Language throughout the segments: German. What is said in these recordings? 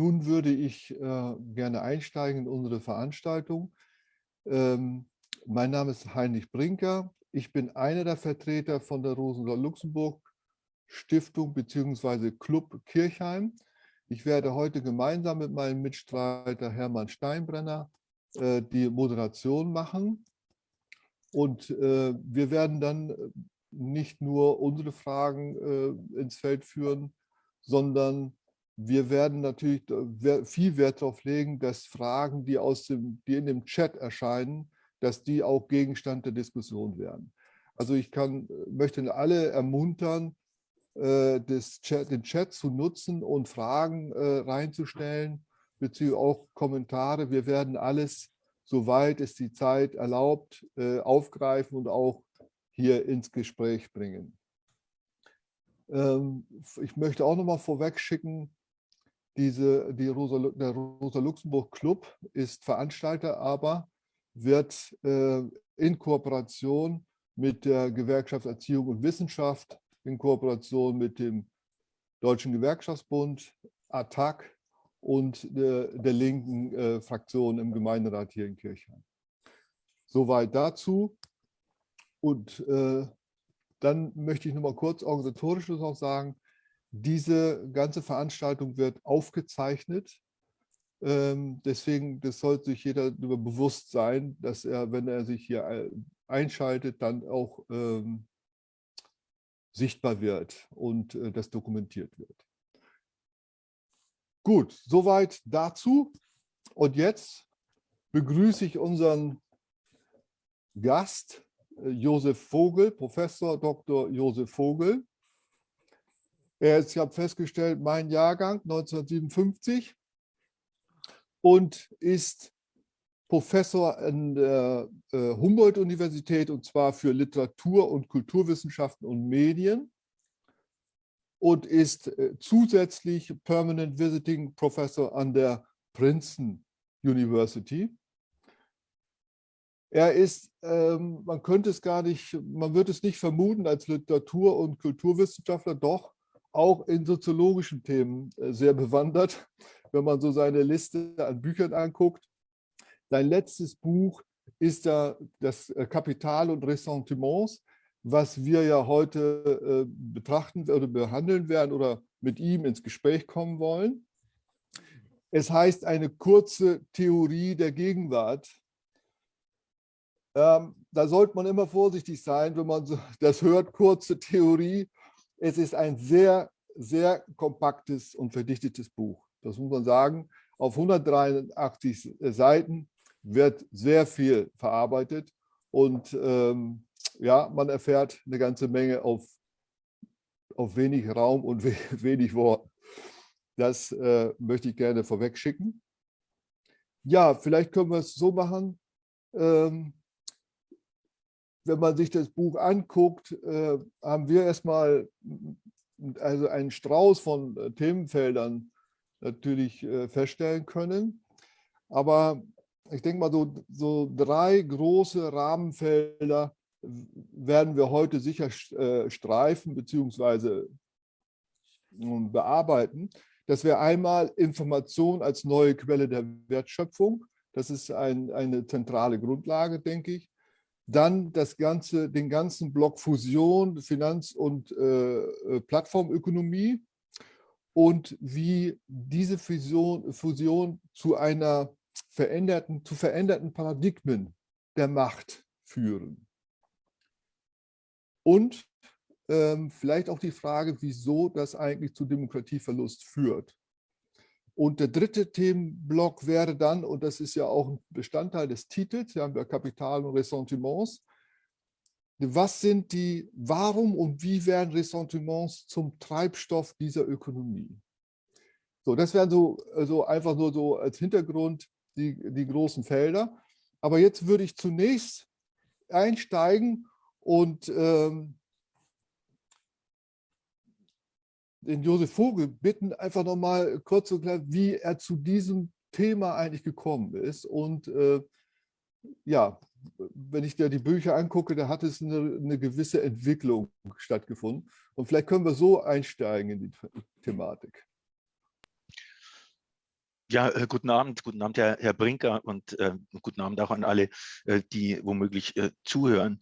nun würde ich äh, gerne einsteigen in unsere Veranstaltung. Ähm, mein Name ist Heinrich Brinker. Ich bin einer der Vertreter von der Rosenthal-Luxemburg Stiftung bzw. Club Kirchheim. Ich werde heute gemeinsam mit meinem Mitstreiter Hermann Steinbrenner äh, die Moderation machen. Und äh, wir werden dann nicht nur unsere Fragen äh, ins Feld führen, sondern wir werden natürlich viel Wert darauf legen, dass Fragen, die, aus dem, die in dem Chat erscheinen, dass die auch Gegenstand der Diskussion werden. Also ich kann, möchte alle ermuntern, äh, Chat, den Chat zu nutzen und Fragen äh, reinzustellen, beziehungsweise auch Kommentare. Wir werden alles, soweit es die Zeit erlaubt, äh, aufgreifen und auch hier ins Gespräch bringen. Ähm, ich möchte auch noch mal vorweg schicken, diese, die Rosa, der Rosa-Luxemburg-Club ist Veranstalter, aber wird äh, in Kooperation mit der Gewerkschaft Erziehung und Wissenschaft, in Kooperation mit dem Deutschen Gewerkschaftsbund, ATTAC und der, der linken äh, Fraktion im Gemeinderat hier in Kirchheim. Soweit dazu. Und äh, dann möchte ich noch mal kurz organisatorisch noch sagen, diese ganze Veranstaltung wird aufgezeichnet. Ähm, deswegen, das sollte sich jeder darüber bewusst sein, dass er, wenn er sich hier einschaltet, dann auch ähm, sichtbar wird und äh, das dokumentiert wird. Gut, soweit dazu. Und jetzt begrüße ich unseren Gast, äh, Josef Vogel, Professor Dr. Josef Vogel. Er ist, ich habe festgestellt, mein Jahrgang 1957 und ist Professor an der äh, Humboldt-Universität und zwar für Literatur- und Kulturwissenschaften und Medien und ist äh, zusätzlich Permanent Visiting Professor an der Princeton University. Er ist, ähm, man könnte es gar nicht, man wird es nicht vermuten als Literatur- und Kulturwissenschaftler, doch auch in soziologischen Themen äh, sehr bewandert, wenn man so seine Liste an Büchern anguckt. Sein letztes Buch ist da das äh, Kapital und Ressentiments, was wir ja heute äh, betrachten oder behandeln werden oder mit ihm ins Gespräch kommen wollen. Es heißt eine kurze Theorie der Gegenwart. Ähm, da sollte man immer vorsichtig sein, wenn man das hört, kurze Theorie. Es ist ein sehr, sehr kompaktes und verdichtetes Buch. Das muss man sagen. Auf 183 Seiten wird sehr viel verarbeitet und ähm, ja, man erfährt eine ganze Menge auf, auf wenig Raum und wenig Wort. Das äh, möchte ich gerne vorweg schicken. Ja, vielleicht können wir es so machen. Ähm, wenn man sich das Buch anguckt, äh, haben wir erstmal also einen Strauß von äh, Themenfeldern natürlich äh, feststellen können. Aber ich denke mal, so, so drei große Rahmenfelder werden wir heute sicher äh, streifen bzw. Bearbeiten. Das wäre einmal Information als neue Quelle der Wertschöpfung. Das ist ein, eine zentrale Grundlage, denke ich. Dann das ganze, den ganzen Block Fusion, Finanz- und äh, äh, Plattformökonomie und wie diese Fusion, Fusion zu einer veränderten, zu veränderten Paradigmen der Macht führen. Und ähm, vielleicht auch die Frage, wieso das eigentlich zu Demokratieverlust führt. Und der dritte Themenblock wäre dann, und das ist ja auch ein Bestandteil des Titels, wir haben ja Kapital und Ressentiments, was sind die, warum und wie werden Ressentiments zum Treibstoff dieser Ökonomie? So, das wären so also einfach nur so als Hintergrund die, die großen Felder. Aber jetzt würde ich zunächst einsteigen und ähm, den Josef Vogel bitten, einfach noch mal kurz zu erklären, wie er zu diesem Thema eigentlich gekommen ist. Und äh, ja, wenn ich dir die Bücher angucke, da hat es eine, eine, gewisse Entwicklung stattgefunden. Und vielleicht können wir so einsteigen in die Thematik. Ja, äh, guten Abend, guten Abend, Herr, Herr Brinker und äh, guten Abend auch an alle, äh, die womöglich äh, zuhören.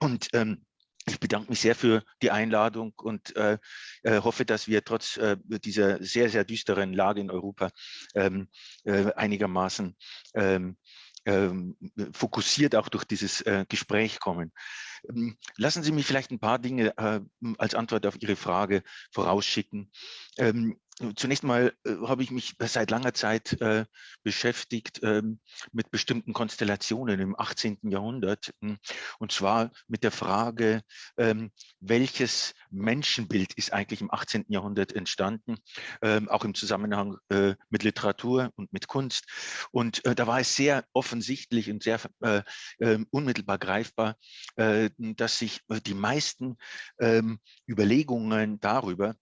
Und ähm, ich bedanke mich sehr für die Einladung und äh, äh, hoffe, dass wir trotz äh, dieser sehr, sehr düsteren Lage in Europa ähm, äh, einigermaßen ähm, ähm, fokussiert auch durch dieses äh, Gespräch kommen. Ähm, lassen Sie mich vielleicht ein paar Dinge äh, als Antwort auf Ihre Frage vorausschicken. Ähm, Zunächst mal äh, habe ich mich seit langer Zeit äh, beschäftigt ähm, mit bestimmten Konstellationen im 18. Jahrhundert. Hm, und zwar mit der Frage, ähm, welches Menschenbild ist eigentlich im 18. Jahrhundert entstanden, ähm, auch im Zusammenhang äh, mit Literatur und mit Kunst. Und äh, da war es sehr offensichtlich und sehr äh, ähm, unmittelbar greifbar, äh, dass sich die meisten Überlegungen darüber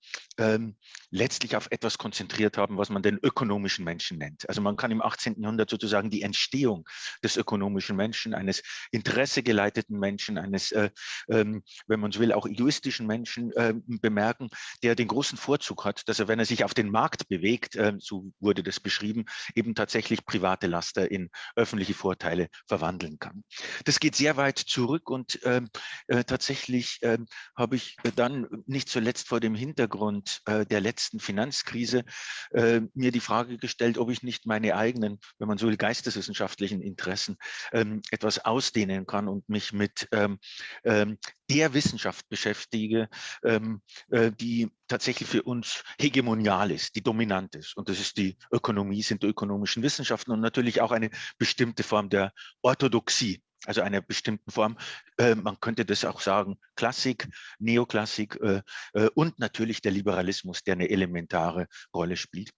letztlich auf auf etwas konzentriert haben, was man den ökonomischen Menschen nennt. Also man kann im 18. Jahrhundert sozusagen die Entstehung des ökonomischen Menschen, eines interessegeleiteten Menschen, eines, äh, ähm, wenn man so will, auch egoistischen Menschen äh, bemerken, der den großen Vorzug hat, dass er, wenn er sich auf den Markt bewegt, äh, so wurde das beschrieben, eben tatsächlich private Laster in öffentliche Vorteile verwandeln kann. Das geht sehr weit zurück und ähm, äh, tatsächlich ähm, habe ich dann nicht zuletzt vor dem Hintergrund äh, der letzten Finanz Finanzkrise äh, mir die Frage gestellt, ob ich nicht meine eigenen, wenn man so will, geisteswissenschaftlichen Interessen ähm, etwas ausdehnen kann und mich mit ähm, ähm, der Wissenschaft beschäftige, ähm, äh, die tatsächlich für uns hegemonial ist, die dominant ist. Und das ist die Ökonomie, sind die ökonomischen Wissenschaften und natürlich auch eine bestimmte Form der Orthodoxie also einer bestimmten Form. Äh, man könnte das auch sagen, Klassik, Neoklassik äh, äh, und natürlich der Liberalismus, der eine elementare Rolle spielt.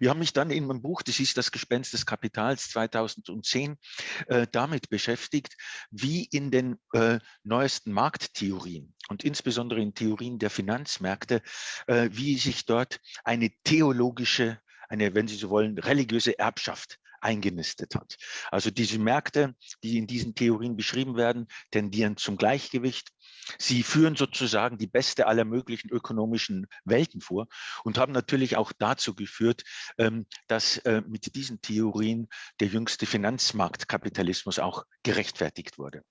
Wir haben mich dann in meinem Buch, das ist das Gespenst des Kapitals 2010, äh, damit beschäftigt, wie in den äh, neuesten Markttheorien und insbesondere in Theorien der Finanzmärkte, äh, wie sich dort eine theologische eine, wenn Sie so wollen, religiöse Erbschaft eingenistet hat. Also diese Märkte, die in diesen Theorien beschrieben werden, tendieren zum Gleichgewicht. Sie führen sozusagen die beste aller möglichen ökonomischen Welten vor und haben natürlich auch dazu geführt, ähm, dass äh, mit diesen Theorien der jüngste Finanzmarktkapitalismus auch gerechtfertigt wurde.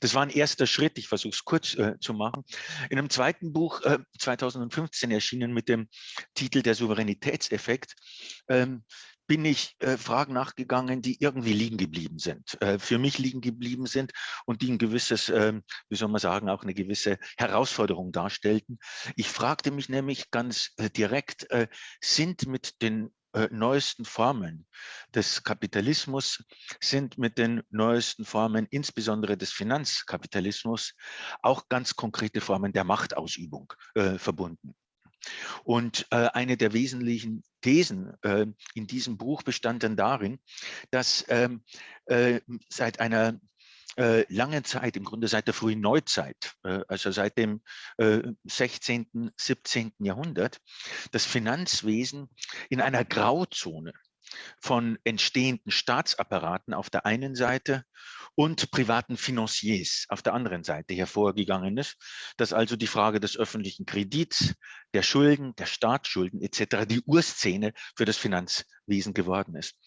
Das war ein erster Schritt, ich versuche es kurz äh, zu machen. In einem zweiten Buch, äh, 2015 erschienen mit dem Titel Der Souveränitätseffekt, ähm, bin ich äh, Fragen nachgegangen, die irgendwie liegen geblieben sind, äh, für mich liegen geblieben sind und die ein gewisses, äh, wie soll man sagen, auch eine gewisse Herausforderung darstellten. Ich fragte mich nämlich ganz äh, direkt, äh, sind mit den äh, neuesten Formen des Kapitalismus, sind mit den neuesten Formen, insbesondere des Finanzkapitalismus, auch ganz konkrete Formen der Machtausübung verbunden. Und äh, eine der wesentlichen Thesen äh, in diesem Buch bestand dann darin, dass ähm, äh, seit einer äh, langen Zeit, im Grunde seit der frühen Neuzeit, äh, also seit dem 16., äh, 17. Jahrhundert, das Finanzwesen in einer Grauzone von entstehenden Staatsapparaten auf der einen Seite und privaten Financiers auf der anderen Seite hervorgegangen ist, dass also die Frage des öffentlichen Kredits, der Schulden, der Staatsschulden etc. die Urszene für das Finanzwesen geworden ist.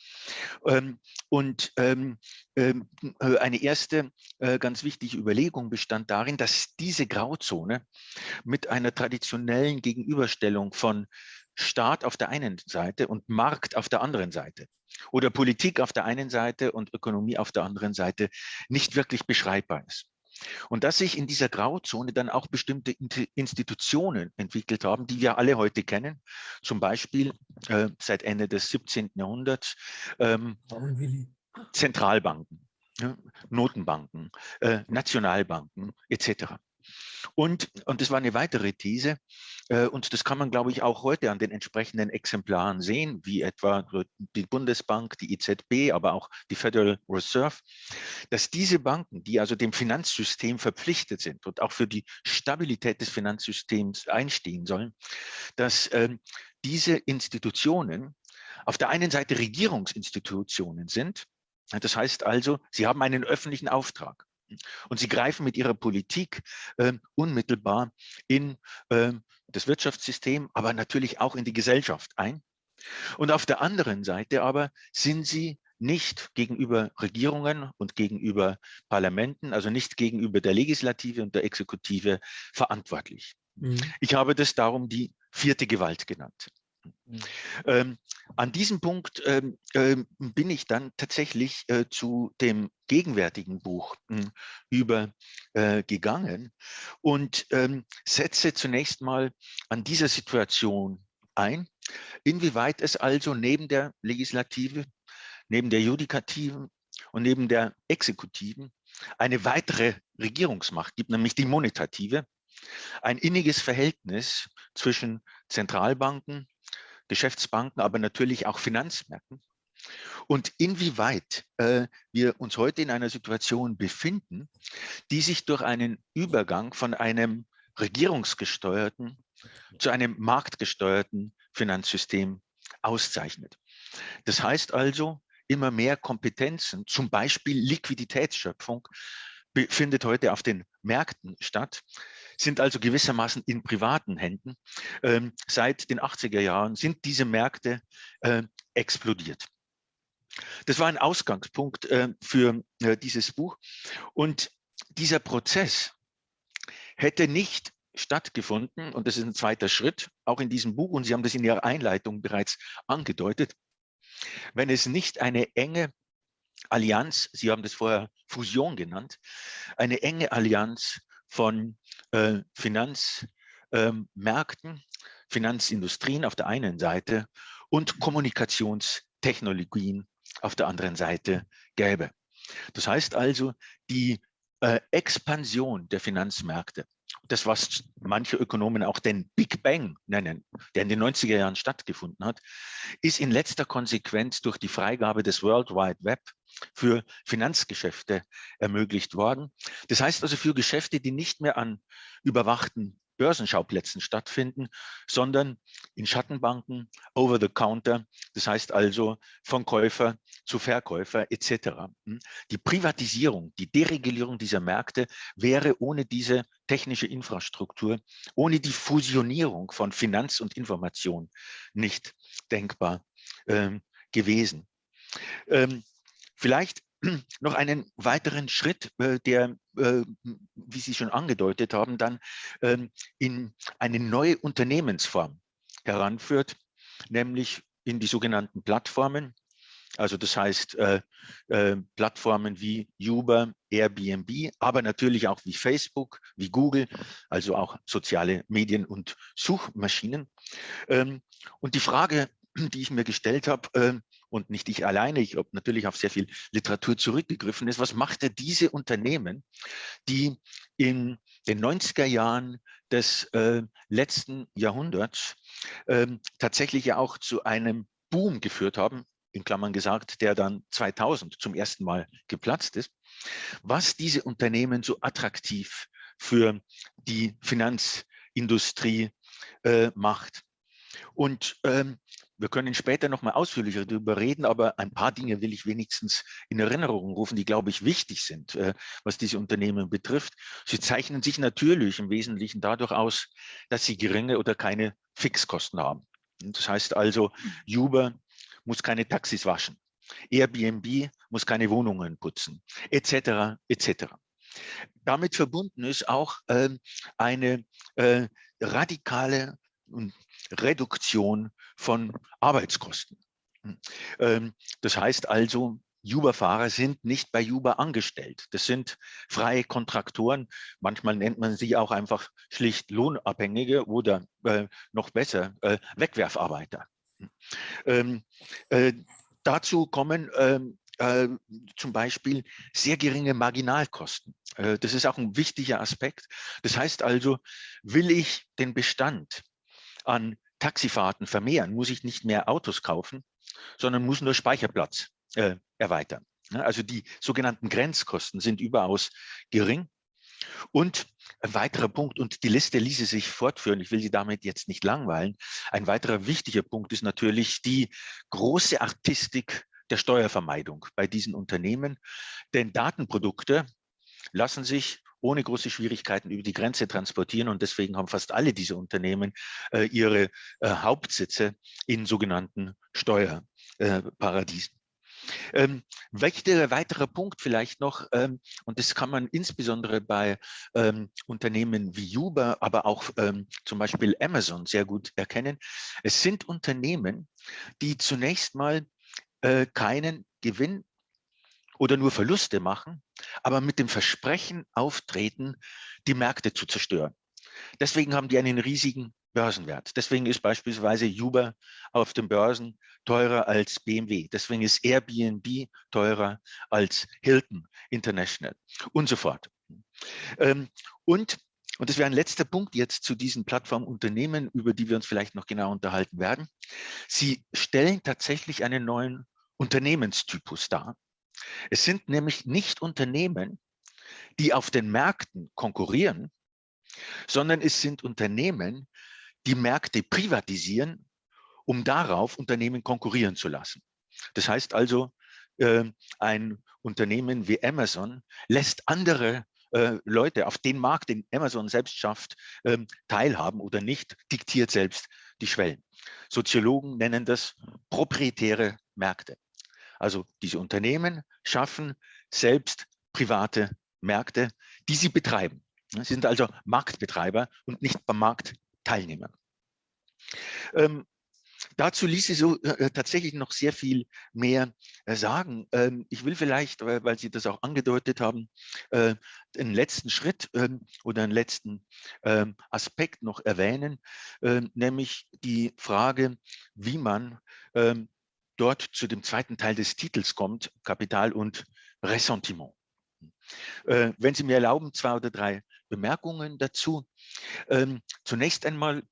Ähm, und ähm, ähm, äh, eine erste äh, ganz wichtige Überlegung bestand darin, dass diese Grauzone mit einer traditionellen Gegenüberstellung von Staat auf der einen Seite und Markt auf der anderen Seite oder Politik auf der einen Seite und Ökonomie auf der anderen Seite nicht wirklich beschreibbar ist. Und dass sich in dieser Grauzone dann auch bestimmte Institutionen entwickelt haben, die wir alle heute kennen, zum Beispiel äh, seit Ende des 17. Jahrhunderts ähm, Zentralbanken, ja, Notenbanken, äh, Nationalbanken etc. Und, und das war eine weitere These, äh, und das kann man, glaube ich, auch heute an den entsprechenden Exemplaren sehen, wie etwa die Bundesbank, die EZB, aber auch die Federal Reserve, dass diese Banken, die also dem Finanzsystem verpflichtet sind und auch für die Stabilität des Finanzsystems einstehen sollen, dass ähm, diese Institutionen auf der einen Seite Regierungsinstitutionen sind, das heißt also, sie haben einen öffentlichen Auftrag. Und sie greifen mit ihrer Politik äh, unmittelbar in äh, das Wirtschaftssystem, aber natürlich auch in die Gesellschaft ein. Und auf der anderen Seite aber sind sie nicht gegenüber Regierungen und gegenüber Parlamenten, also nicht gegenüber der Legislative und der Exekutive verantwortlich. Mhm. Ich habe das darum die vierte Gewalt genannt. Ähm, an diesem Punkt ähm, äh, bin ich dann tatsächlich äh, zu dem gegenwärtigen Buch hm, äh, übergegangen und ähm, setze zunächst mal an dieser Situation ein, inwieweit es also neben der Legislative, neben der Judikativen und neben der Exekutiven eine weitere Regierungsmacht gibt, nämlich die monetative, ein inniges Verhältnis zwischen Zentralbanken, Geschäftsbanken, aber natürlich auch Finanzmärkten. Und inwieweit äh, wir uns heute in einer Situation befinden, die sich durch einen Übergang von einem regierungsgesteuerten zu einem marktgesteuerten Finanzsystem auszeichnet. Das heißt also, immer mehr Kompetenzen, zum Beispiel Liquiditätsschöpfung, findet heute auf den Märkten statt, sind also gewissermaßen in privaten Händen. Ähm, seit den 80er Jahren sind diese Märkte äh, explodiert. Das war ein Ausgangspunkt äh, für äh, dieses Buch. Und dieser Prozess hätte nicht stattgefunden, und das ist ein zweiter Schritt, auch in diesem Buch, und Sie haben das in Ihrer Einleitung bereits angedeutet, wenn es nicht eine enge Allianz, Sie haben das vorher Fusion genannt, eine enge Allianz von äh, Finanzmärkten, ähm, Finanzindustrien auf der einen Seite und Kommunikationstechnologien auf der anderen Seite gäbe. Das heißt also, die äh, Expansion der Finanzmärkte, das, was manche Ökonomen auch den Big Bang nennen, der in den 90er Jahren stattgefunden hat, ist in letzter Konsequenz durch die Freigabe des World Wide Web für Finanzgeschäfte ermöglicht worden. Das heißt also für Geschäfte, die nicht mehr an überwachten Börsenschauplätzen stattfinden, sondern in Schattenbanken, over the counter, das heißt also von Käufer zu Verkäufer etc. Hm? Die Privatisierung, die Deregulierung dieser Märkte wäre ohne diese technische Infrastruktur, ohne die Fusionierung von Finanz und Information nicht denkbar ähm, gewesen. Ähm, vielleicht noch einen weiteren Schritt, äh, der, äh, wie Sie schon angedeutet haben, dann ähm, in eine neue Unternehmensform heranführt, nämlich in die sogenannten Plattformen. Also das heißt äh, Plattformen wie Uber, Airbnb, aber natürlich auch wie Facebook, wie Google, also auch soziale Medien und Suchmaschinen. Ähm, und die Frage, die ich mir gestellt habe, äh, und nicht ich alleine, ich habe natürlich auf sehr viel Literatur zurückgegriffen ist, was machte diese Unternehmen, die in den 90er Jahren des äh, letzten Jahrhunderts äh, tatsächlich ja auch zu einem Boom geführt haben, in Klammern gesagt, der dann 2000 zum ersten Mal geplatzt ist, was diese Unternehmen so attraktiv für die Finanzindustrie äh, macht. Und ähm, wir können später noch mal ausführlicher darüber reden, aber ein paar Dinge will ich wenigstens in Erinnerung rufen, die, glaube ich, wichtig sind, äh, was diese Unternehmen betrifft. Sie zeichnen sich natürlich im Wesentlichen dadurch aus, dass sie geringe oder keine Fixkosten haben. Das heißt also, Uber muss keine Taxis waschen, Airbnb muss keine Wohnungen putzen, etc. etc. Damit verbunden ist auch ähm, eine äh, radikale Reduktion von Arbeitskosten. Hm. Ähm, das heißt also, Uber-Fahrer sind nicht bei Uber angestellt. Das sind freie Kontraktoren. Manchmal nennt man sie auch einfach schlicht Lohnabhängige oder äh, noch besser äh, Wegwerfarbeiter. Hm. Ähm, äh, dazu kommen ähm, äh, zum Beispiel sehr geringe Marginalkosten. Äh, das ist auch ein wichtiger Aspekt. Das heißt also, will ich den Bestand an Taxifahrten vermehren, muss ich nicht mehr Autos kaufen, sondern muss nur Speicherplatz äh, erweitern. Also die sogenannten Grenzkosten sind überaus gering. Und ein weiterer Punkt, und die Liste ließe sich fortführen, ich will Sie damit jetzt nicht langweilen, ein weiterer wichtiger Punkt ist natürlich die große Artistik der Steuervermeidung bei diesen Unternehmen. Denn Datenprodukte lassen sich ohne große Schwierigkeiten über die Grenze transportieren. Und deswegen haben fast alle diese Unternehmen äh, ihre äh, Hauptsitze in sogenannten Steuerparadiesen. Ähm, wichtiger weiterer Punkt vielleicht noch, ähm, und das kann man insbesondere bei ähm, Unternehmen wie Uber, aber auch ähm, zum Beispiel Amazon sehr gut erkennen. Es sind Unternehmen, die zunächst mal äh, keinen Gewinn oder nur Verluste machen, aber mit dem Versprechen auftreten, die Märkte zu zerstören. Deswegen haben die einen riesigen Börsenwert. Deswegen ist beispielsweise Uber auf den Börsen teurer als BMW. Deswegen ist Airbnb teurer als Hilton International und so fort. Ähm, und, und das wäre ein letzter Punkt jetzt zu diesen Plattformunternehmen, über die wir uns vielleicht noch genau unterhalten werden. Sie stellen tatsächlich einen neuen Unternehmenstypus dar. Es sind nämlich nicht Unternehmen, die auf den Märkten konkurrieren, sondern es sind Unternehmen, die Märkte privatisieren, um darauf Unternehmen konkurrieren zu lassen. Das heißt also, äh, ein Unternehmen wie Amazon lässt andere äh, Leute auf den Markt, den Amazon selbst schafft, äh, teilhaben oder nicht, diktiert selbst die Schwellen. Soziologen nennen das proprietäre Märkte. Also diese Unternehmen schaffen selbst private Märkte, die sie betreiben. Sie sind also Marktbetreiber und nicht beim Markt Teilnehmern. Ähm, dazu ließe so äh, tatsächlich noch sehr viel mehr äh, sagen. Ähm, ich will vielleicht, äh, weil Sie das auch angedeutet haben, äh, einen letzten Schritt ähm, oder einen letzten ähm, Aspekt noch erwähnen, ähm, nämlich die Frage, wie man dort zu dem zweiten Teil des Titels kommt, Kapital und Ressentiment. Äh, wenn Sie mir erlauben, zwei oder drei Bemerkungen dazu. Ähm, zunächst einmal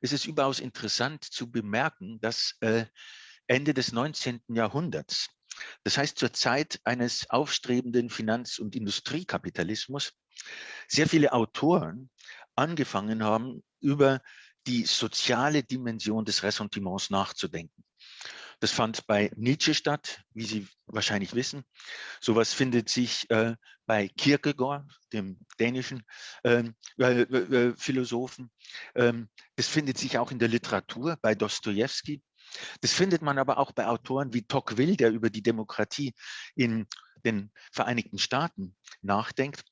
ist es überaus interessant zu bemerken, dass äh, Ende des 19. Jahrhunderts, das heißt zur Zeit eines aufstrebenden Finanz- und Industriekapitalismus, sehr viele Autoren angefangen haben, über die soziale Dimension des Ressentiments nachzudenken. Das fand bei Nietzsche statt, wie Sie wahrscheinlich wissen. Sowas findet sich äh, bei Kierkegaard, dem dänischen ähm, äh, äh, Philosophen. Ähm, das findet sich auch in der Literatur bei Dostoevsky. Das findet man aber auch bei Autoren wie Tocqueville, der über die Demokratie in den Vereinigten Staaten nachdenkt.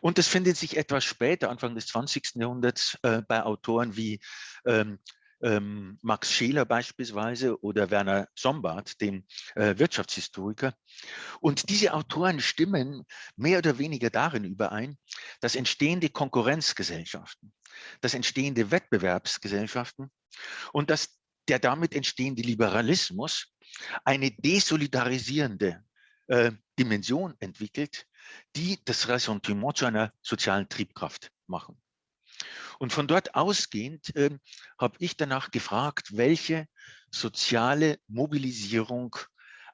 Und das findet sich etwas später, Anfang des 20. Jahrhunderts, äh, bei Autoren wie ähm, ähm, Max Scheler beispielsweise oder Werner Sombart, dem äh, Wirtschaftshistoriker. Und diese Autoren stimmen mehr oder weniger darin überein, dass entstehende Konkurrenzgesellschaften, dass entstehende Wettbewerbsgesellschaften und dass der damit entstehende Liberalismus eine desolidarisierende äh, Dimension entwickelt, die das Ressentiment zu einer sozialen Triebkraft machen. Und von dort ausgehend äh, habe ich danach gefragt, welche soziale Mobilisierung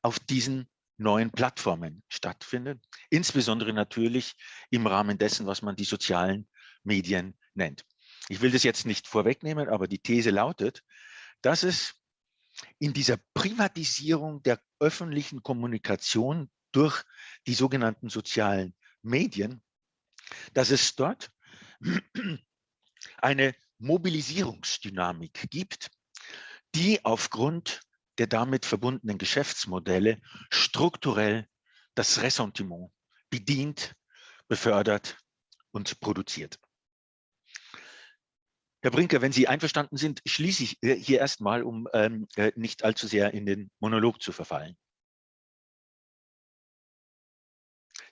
auf diesen neuen Plattformen stattfindet, insbesondere natürlich im Rahmen dessen, was man die sozialen Medien nennt. Ich will das jetzt nicht vorwegnehmen, aber die These lautet, dass es in dieser Privatisierung der öffentlichen Kommunikation durch die sogenannten sozialen Medien, dass es dort eine Mobilisierungsdynamik gibt, die aufgrund der damit verbundenen Geschäftsmodelle strukturell das Ressentiment bedient, befördert und produziert. Herr Brinker, wenn Sie einverstanden sind, schließe ich hier erstmal, um ähm, äh, nicht allzu sehr in den Monolog zu verfallen.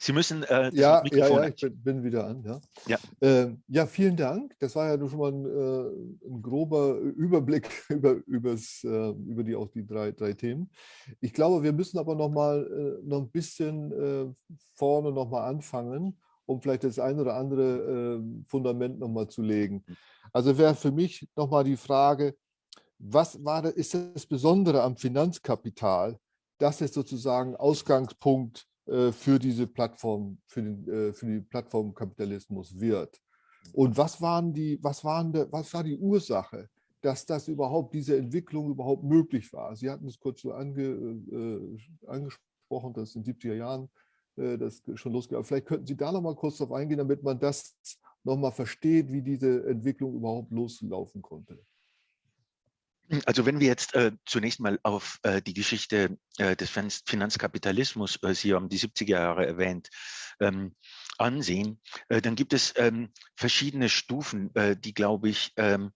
Sie müssen äh, ja, ja, ja, ich bin, bin, wieder an. Ja. Ja. Äh, ja, vielen Dank. Das war ja nur schon mal ein, äh, ein grober Überblick über, übers, äh, über die, auch die drei, drei Themen. Ich glaube, wir müssen aber noch mal äh, noch ein bisschen äh, vorne noch mal anfangen, um vielleicht das ein oder andere Fundament noch mal zu legen. Also wäre für mich noch mal die Frage, was war, ist das Besondere am Finanzkapital, dass es sozusagen Ausgangspunkt äh, für diese Plattform, für den, äh, für den Plattformkapitalismus wird. Und was waren die, was waren der, was war die Ursache, dass das überhaupt, diese Entwicklung überhaupt möglich war? Sie hatten es kurz so ange, äh, angesprochen, dass in den 70er Jahren äh, das schon losgeht. vielleicht könnten Sie da noch mal kurz darauf eingehen, damit man das noch mal versteht, wie diese Entwicklung überhaupt loslaufen konnte. Also wenn wir jetzt äh, zunächst mal auf äh, die Geschichte äh, des Finanzkapitalismus, äh, Sie haben die 70er Jahre erwähnt, ähm, ansehen, äh, dann gibt es ähm, verschiedene Stufen, äh, die, glaube ich, ähm,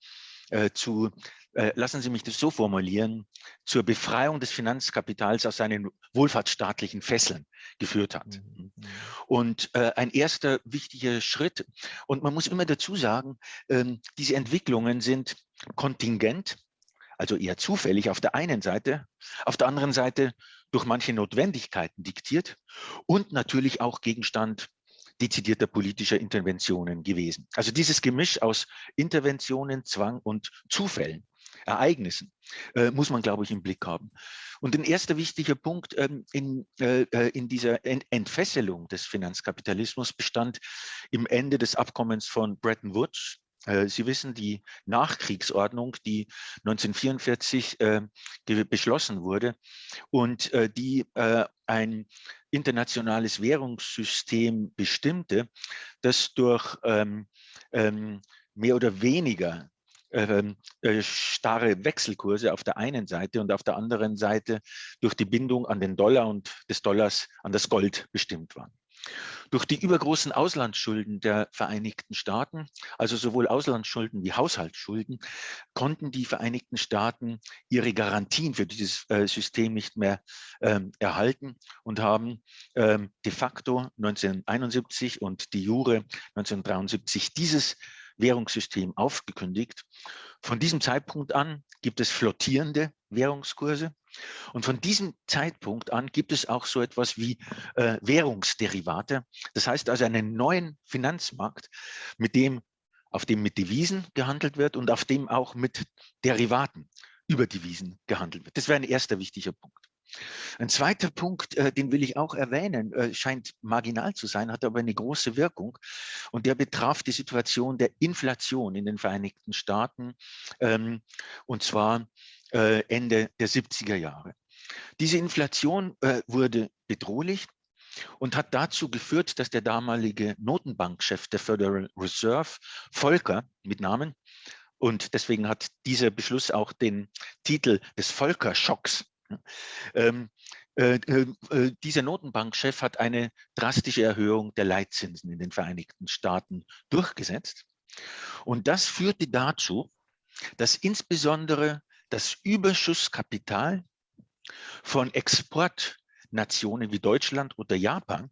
zu, lassen Sie mich das so formulieren, zur Befreiung des Finanzkapitals aus seinen wohlfahrtsstaatlichen Fesseln geführt hat. Mhm. mhm. Und ein erster wichtiger Schritt, und man muss immer dazu sagen, ähm, diese Entwicklungen sind kontingent, also eher zufällig auf der einen Seite, auf der anderen Seite durch manche Notwendigkeiten diktiert und natürlich auch Gegenstand dezidierter politischer Interventionen gewesen. Also dieses Gemisch aus Interventionen, Zwang und Zufällen, Ereignissen, äh, muss man, glaube ich, im Blick haben. Und ein erster wichtiger Punkt ähm, in, äh, äh in dieser Ent Entfesselung des Finanzkapitalismus bestand im Ende des Abkommens von Bretton Woods Sie wissen, die Nachkriegsordnung, die 1944 äh, beschlossen wurde und äh, die äh, ein internationales Währungssystem bestimmte, das durch ähm, ähm, mehr oder weniger ähm, äh, starre Wechselkurse auf der einen Seite und auf der anderen Seite durch die Bindung an den Dollar und des Dollars an das Gold bestimmt waren. Durch die übergroßen Auslandsschulden der Vereinigten Staaten, also sowohl Auslandsschulden wie Haushaltsschulden, konnten die Vereinigten Staaten ihre Garantien für dieses äh, System nicht mehr ähm, erhalten und haben ähm, de facto 1971 und die Jure 1973 dieses Währungssystem aufgekündigt. Von diesem Zeitpunkt an gibt es flottierende Währungskurse. Und von diesem Zeitpunkt an gibt es auch so etwas wie äh, Währungsderivate. Das heißt also einen neuen Finanzmarkt, mit dem, auf dem mit Devisen gehandelt wird und auf dem auch mit Derivaten über Devisen gehandelt wird. Das wäre ein erster wichtiger Punkt. Ein zweiter Punkt, äh, den will ich auch erwähnen, äh, scheint marginal zu sein, hat aber eine große Wirkung und der betraf die Situation der Inflation in den Vereinigten Staaten ähm, und zwar äh, Ende der 70er Jahre. Diese Inflation äh, wurde bedrohlich und hat dazu geführt, dass der damalige Notenbankchef der Federal Reserve, Volcker mit Namen, und deswegen hat dieser Beschluss auch den Titel des Volcker-Schocks. Ähm, äh, äh, äh, dieser Notenbankchef hat eine drastische Erhöhung der Leitzinsen in den Vereinigten Staaten durchgesetzt. Und das führte dazu, dass insbesondere das Überschusskapital von Exportnationen wie Deutschland oder Japan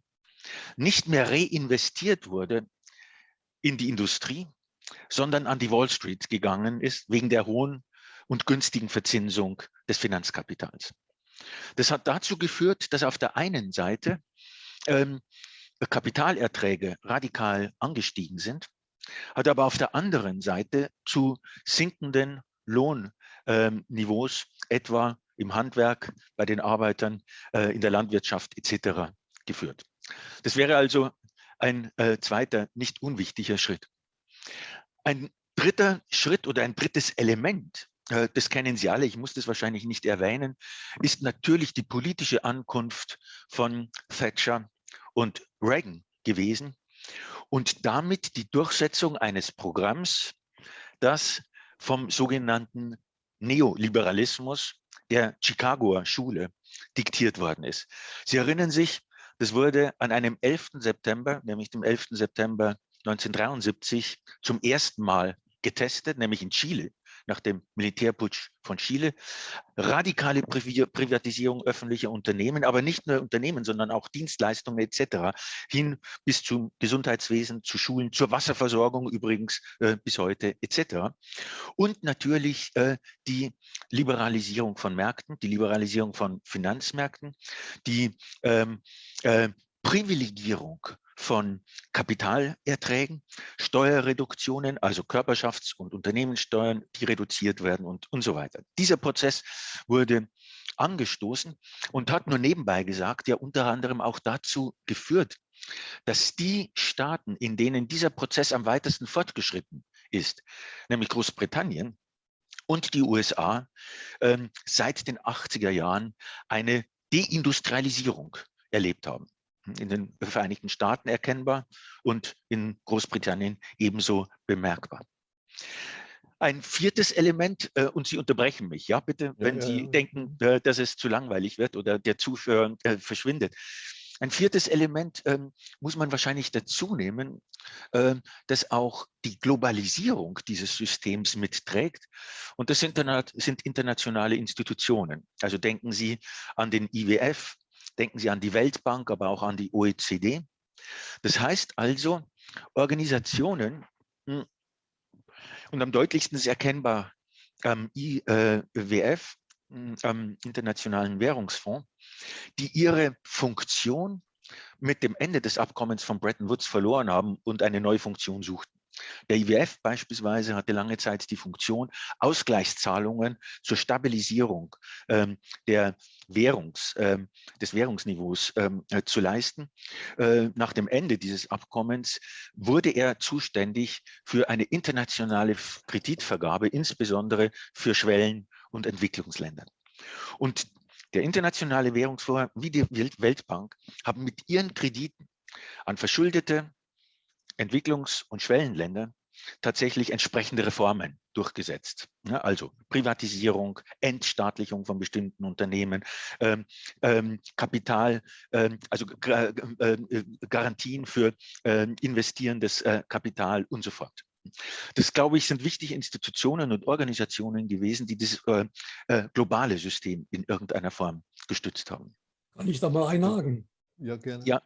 nicht mehr reinvestiert wurde in die Industrie, sondern an die Wall Street gegangen ist, wegen der hohen und günstigen Verzinsung des Finanzkapitals. Das hat dazu geführt, dass auf der einen Seite ähm, Kapitalerträge radikal angestiegen sind, hat aber auf der anderen Seite zu sinkenden Lohnniveaus, etwa im Handwerk, bei den Arbeitern, äh, in der Landwirtschaft etc. geführt. Das wäre also ein äh, zweiter, nicht unwichtiger Schritt. Ein dritter Schritt oder ein drittes Element, das kennen Sie alle, ich muss das wahrscheinlich nicht erwähnen, ist natürlich die politische Ankunft von Thatcher und Reagan gewesen und damit die Durchsetzung eines Programms, das vom sogenannten Neoliberalismus der Chicagoer Schule diktiert worden ist. Sie erinnern sich, das wurde an einem 11. September, nämlich dem 11. September 1973, zum ersten Mal getestet, nämlich in Chile nach dem Militärputsch von Chile. Radikale Privatisierung öffentlicher Unternehmen, aber nicht nur Unternehmen, sondern auch Dienstleistungen etc. hin bis zum Gesundheitswesen, zu Schulen, zur Wasserversorgung übrigens äh, bis heute etc. Und natürlich äh, die Liberalisierung von Märkten, die Liberalisierung von Finanzmärkten, die ähm, äh, Privilegierung von Kapitalerträgen, Steuerreduktionen, also Körperschafts- und Unternehmenssteuern, die reduziert werden und, und so weiter. Dieser Prozess wurde angestoßen und hat nur nebenbei gesagt, ja unter anderem auch dazu geführt, dass die Staaten, in denen dieser Prozess am weitesten fortgeschritten ist, nämlich Großbritannien und die USA, ähm, seit den 80er Jahren eine Deindustrialisierung erlebt haben. In den Vereinigten Staaten erkennbar und in Großbritannien ebenso bemerkbar. Ein viertes Element, äh, und Sie unterbrechen mich, ja, bitte, wenn ja, Sie ja. denken, äh, dass es zu langweilig wird oder der Zuhörer äh, verschwindet. Ein viertes Element ähm, muss man wahrscheinlich dazu nehmen, äh, das auch die Globalisierung dieses Systems mitträgt. Und das sind, sind internationale Institutionen. Also denken Sie an den IWF, denken Sie an die Weltbank, aber auch an die OECD. Das heißt also, Organisationen, hm, und am deutlichsten ist erkennbar am IWF, hm, am Internationalen Währungsfonds, die ihre Funktion mit dem Ende des Abkommens von Bretton Woods verloren haben und eine neue Funktion suchten. Der IWF beispielsweise hatte lange Zeit die Funktion, Ausgleichszahlungen zur Stabilisierung ähm, der Währungs, ähm, des Währungsniveaus ähm, äh, zu leisten. Äh, nach dem Ende dieses Abkommens wurde er zuständig für eine internationale Kreditvergabe, insbesondere für Schwellen- und Entwicklungsländer. Und der Internationale Währungsfonds wie die Weltbank haben mit ihren Krediten an verschuldete Entwicklungs- und Schwellenländer tatsächlich entsprechende Reformen durchgesetzt. Ja, also Privatisierung, Entstaatlichung von bestimmten Unternehmen, ähm, ähm, Kapital, ähm, also äh, äh, Garantien für äh, investierendes äh, Kapital und so fort. Das, glaube ich, sind wichtige Institutionen und Organisationen gewesen, die dieses äh, äh, globale System in irgendeiner Form gestützt haben. Kann ich da mal einhaken? Ja, gerne. Ja.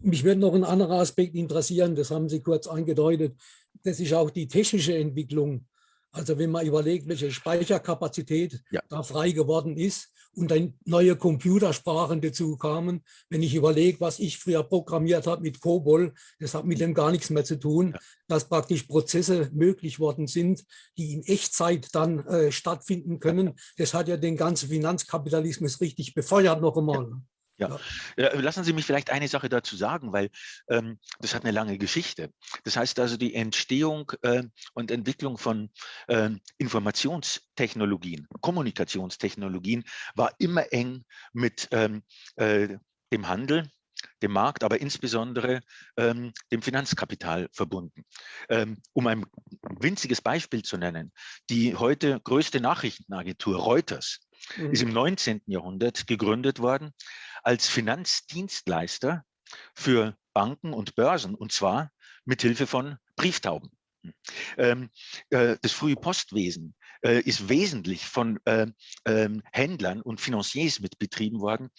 Mich würde noch ein anderer Aspekt interessieren, das haben Sie kurz angedeutet. Das ist auch die technische Entwicklung. Also wenn man überlegt, welche Speicherkapazität ja. da frei geworden ist, und dann neue Computersprachen dazu kamen. Wenn ich überlege, was ich früher programmiert habe mit COBOL, das hat mit dem gar nichts mehr zu tun, dass praktisch Prozesse möglich worden sind, die in Echtzeit dann äh, stattfinden können. Das hat ja den ganzen Finanzkapitalismus richtig befeuert noch einmal. Ja. Ja. lassen Sie mich vielleicht eine Sache dazu sagen, weil ähm, das hat eine lange Geschichte. Das heißt also, die Entstehung äh, und Entwicklung von äh, Informationstechnologien, Kommunikationstechnologien war immer eng mit ähm, äh, dem Handel, dem Markt, aber insbesondere ähm, dem Finanzkapital verbunden. Ähm, um ein winziges Beispiel zu nennen, die heute größte Nachrichtenagentur Reuters mhm. ist im 19. Jahrhundert gegründet worden als Finanzdienstleister für Banken und Börsen und zwar mit Hilfe von Brieftauben. Ähm, äh, das frühe Postwesen äh, ist wesentlich von äh, ähm, Händlern und Financiers mitbetrieben worden.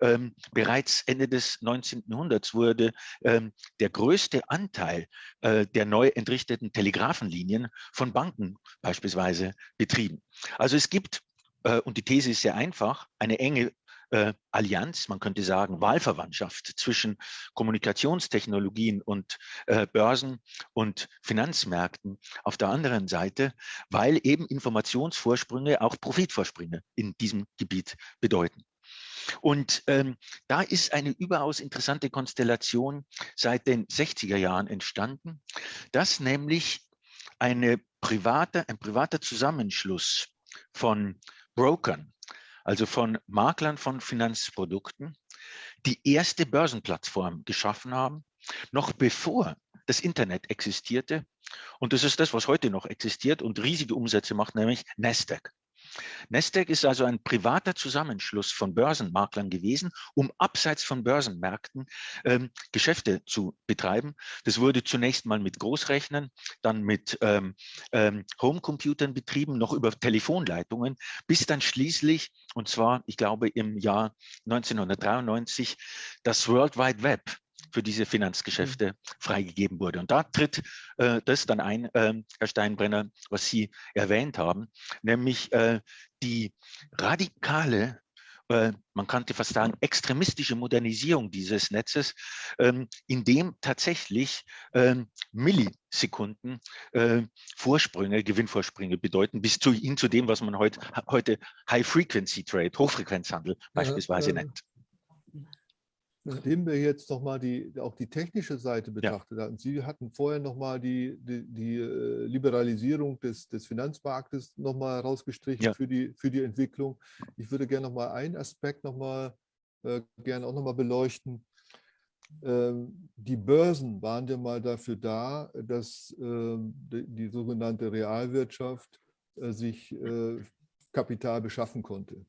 Ähm, bereits Ende des 19. Jahrhunderts wurde ähm, der größte Anteil äh, der neu entrichteten Telegrafenlinien von Banken beispielsweise betrieben. Also es gibt, äh, und die These ist sehr einfach, eine enge äh, Allianz, man könnte sagen Wahlverwandtschaft zwischen Kommunikationstechnologien und äh, Börsen und Finanzmärkten auf der anderen Seite, weil eben Informationsvorsprünge auch Profitvorsprünge in diesem Gebiet bedeuten. Und ähm, da ist eine überaus interessante Konstellation seit den 60er Jahren entstanden, dass nämlich eine private, ein privater Zusammenschluss von Brokern, also von Maklern von Finanzprodukten, die erste Börsenplattform geschaffen haben, noch bevor das Internet existierte. Und das ist das, was heute noch existiert und riesige Umsätze macht, nämlich Nasdaq. Nasdaq ist also ein privater Zusammenschluss von Börsenmaklern gewesen, um abseits von Börsenmärkten ähm, Geschäfte zu betreiben. Das wurde zunächst mal mit Großrechnern, dann mit ähm, ähm, Homecomputern betrieben, noch über Telefonleitungen, bis dann schließlich, und zwar, ich glaube, im Jahr 1993, das World Wide Web für diese mhm. Finanzgeschäfte freigegeben wurde. Und da tritt äh, das dann ein, äh, Herr Steinbrenner, was Sie erwähnt haben, nämlich äh, die radikale äh, man könnte fast sagen, extremistische Modernisierung dieses Netzes, ähm, in dem tatsächlich ähm, Millisekunden äh, Vorsprünge, Gewinnvorsprünge bedeuten, bis zu, hin zu dem, was man heut, heute High-Frequency-Trade, Hochfrequenzhandel beispielsweise ja, nennt. Nachdem wir jetzt nochmal die, auch die technische Seite betrachtet ja. hatten, Sie hatten vorher nochmal die, die, die äh, Liberalisierung des, des Finanzmarktes nochmal rausgestrichen ja. für, die, für die Entwicklung. Ich würde gerne nochmal einen Aspekt nochmal äh, gerne auch nochmal beleuchten. Ähm, die Börsen waren ja mal dafür da, dass ähm, die, die sogenannte Realwirtschaft äh, sich äh, Kapital beschaffen konnte.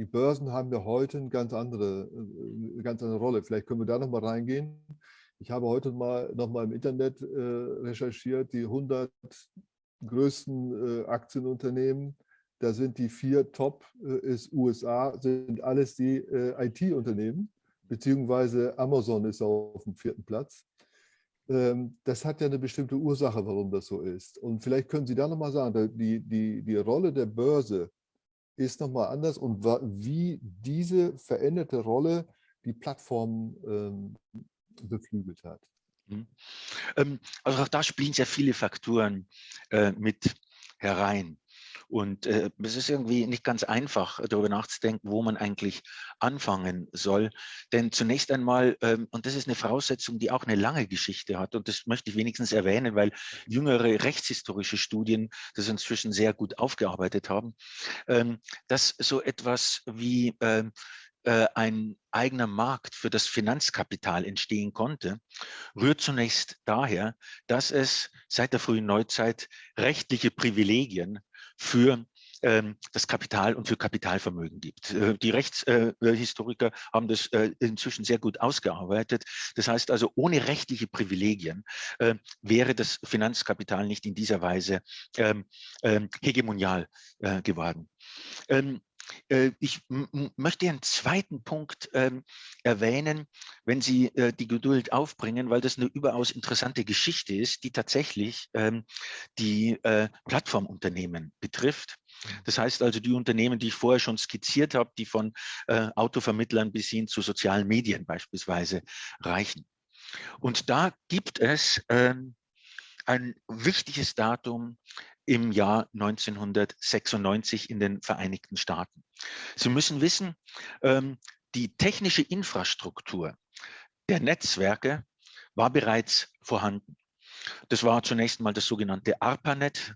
Die Börsen haben ja heute eine ganz andere, äh, eine ganz andere Rolle. Vielleicht können wir da nochmal reingehen. Ich habe heute mal nochmal im Internet recherchiert, die 100 größten Aktienunternehmen. Da sind die vier Top, ist USA, sind alles die IT-Unternehmen beziehungsweise Amazon ist auf dem vierten Platz. Ähm, das hat ja eine bestimmte Ursache, warum das so ist. Und vielleicht können Sie da nochmal sagen, die, die, die Rolle der Börse ist nochmal anders und wie diese veränderte Rolle die Plattform ähm, beflügelt hat. Mhm. Ähm, also auch da spielen sehr viele Faktoren äh, mit herein. Und äh, es ist irgendwie nicht ganz einfach, darüber nachzudenken, wo man eigentlich anfangen soll. Denn zunächst einmal, ähm, und das ist eine Voraussetzung, die auch eine lange Geschichte hat, und das möchte ich wenigstens erwähnen, weil jüngere rechtshistorische Studien das inzwischen sehr gut aufgearbeitet haben, ähm, dass so etwas wie ähm, äh, ein eigener Markt für das Finanzkapital entstehen konnte, rührt zunächst daher, dass es seit der frühen Neuzeit rechtliche Privilegien für ähm, das Kapital und für Kapitalvermögen gibt. Äh, die Rechtshistoriker äh, haben das äh, inzwischen sehr gut ausgearbeitet. Das heißt also, ohne rechtliche Privilegien wäre das Finanzkapital nicht in dieser Weise ähm, ähm, hegemonial geworden. Ich möchte einen zweiten Punkt ähm, erwähnen, wenn Sie äh, die Geduld aufbringen, weil das eine überaus interessante Geschichte ist, die tatsächlich ähm, die äh, Plattformunternehmen betrifft. Das heißt also die Unternehmen, die ich vorher schon skizziert habe, die von äh, Autovermittlern bis hin zu sozialen Medien beispielsweise reichen. Und da gibt es ähm, ein wichtiges Datum im Jahr 1996 in den Vereinigten Staaten. Sie müssen wissen, ähm, die technische Infrastruktur der Netzwerke war bereits vorhanden. Das war zunächst mal das sogenannte ARPANET,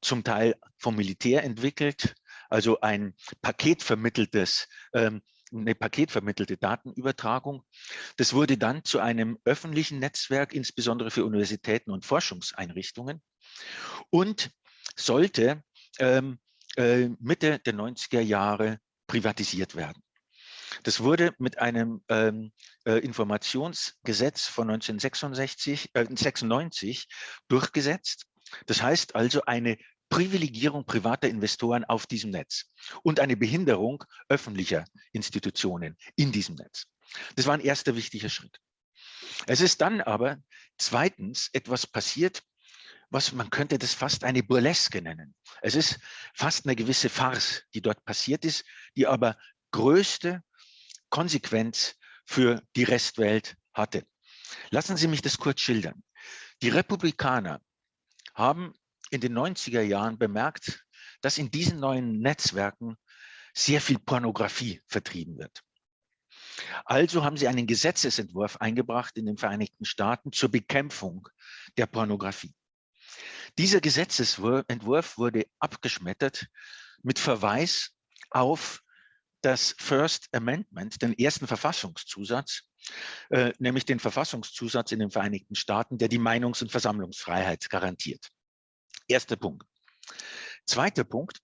zum Teil vom Militär entwickelt, also ein paketvermitteltes ähm, eine paketvermittelte Datenübertragung. Das wurde dann zu einem öffentlichen Netzwerk, insbesondere für Universitäten und Forschungseinrichtungen und sollte ähm, äh, Mitte der 90er Jahre privatisiert werden. Das wurde mit einem ähm, äh, Informationsgesetz von 1996 äh, 96 durchgesetzt. Das heißt also eine Privilegierung privater Investoren auf diesem Netz und eine Behinderung öffentlicher Institutionen in diesem Netz. Das war ein erster wichtiger Schritt. Es ist dann aber zweitens etwas passiert, was man könnte das fast eine Burleske nennen. Es ist fast eine gewisse Farce, die dort passiert ist, die aber größte Konsequenz für die Restwelt hatte. Lassen Sie mich das kurz schildern. Die Republikaner haben in den 90er Jahren bemerkt, dass in diesen neuen Netzwerken sehr viel Pornografie vertrieben wird. Also haben sie einen Gesetzesentwurf eingebracht in den Vereinigten Staaten zur Bekämpfung der Pornografie. Dieser Gesetzesentwurf wurde abgeschmettert mit Verweis auf das First Amendment, den ersten Verfassungszusatz, äh, nämlich den Verfassungszusatz in den Vereinigten Staaten, der die Meinungs- und Versammlungsfreiheit garantiert. Erster Punkt. Zweiter Punkt.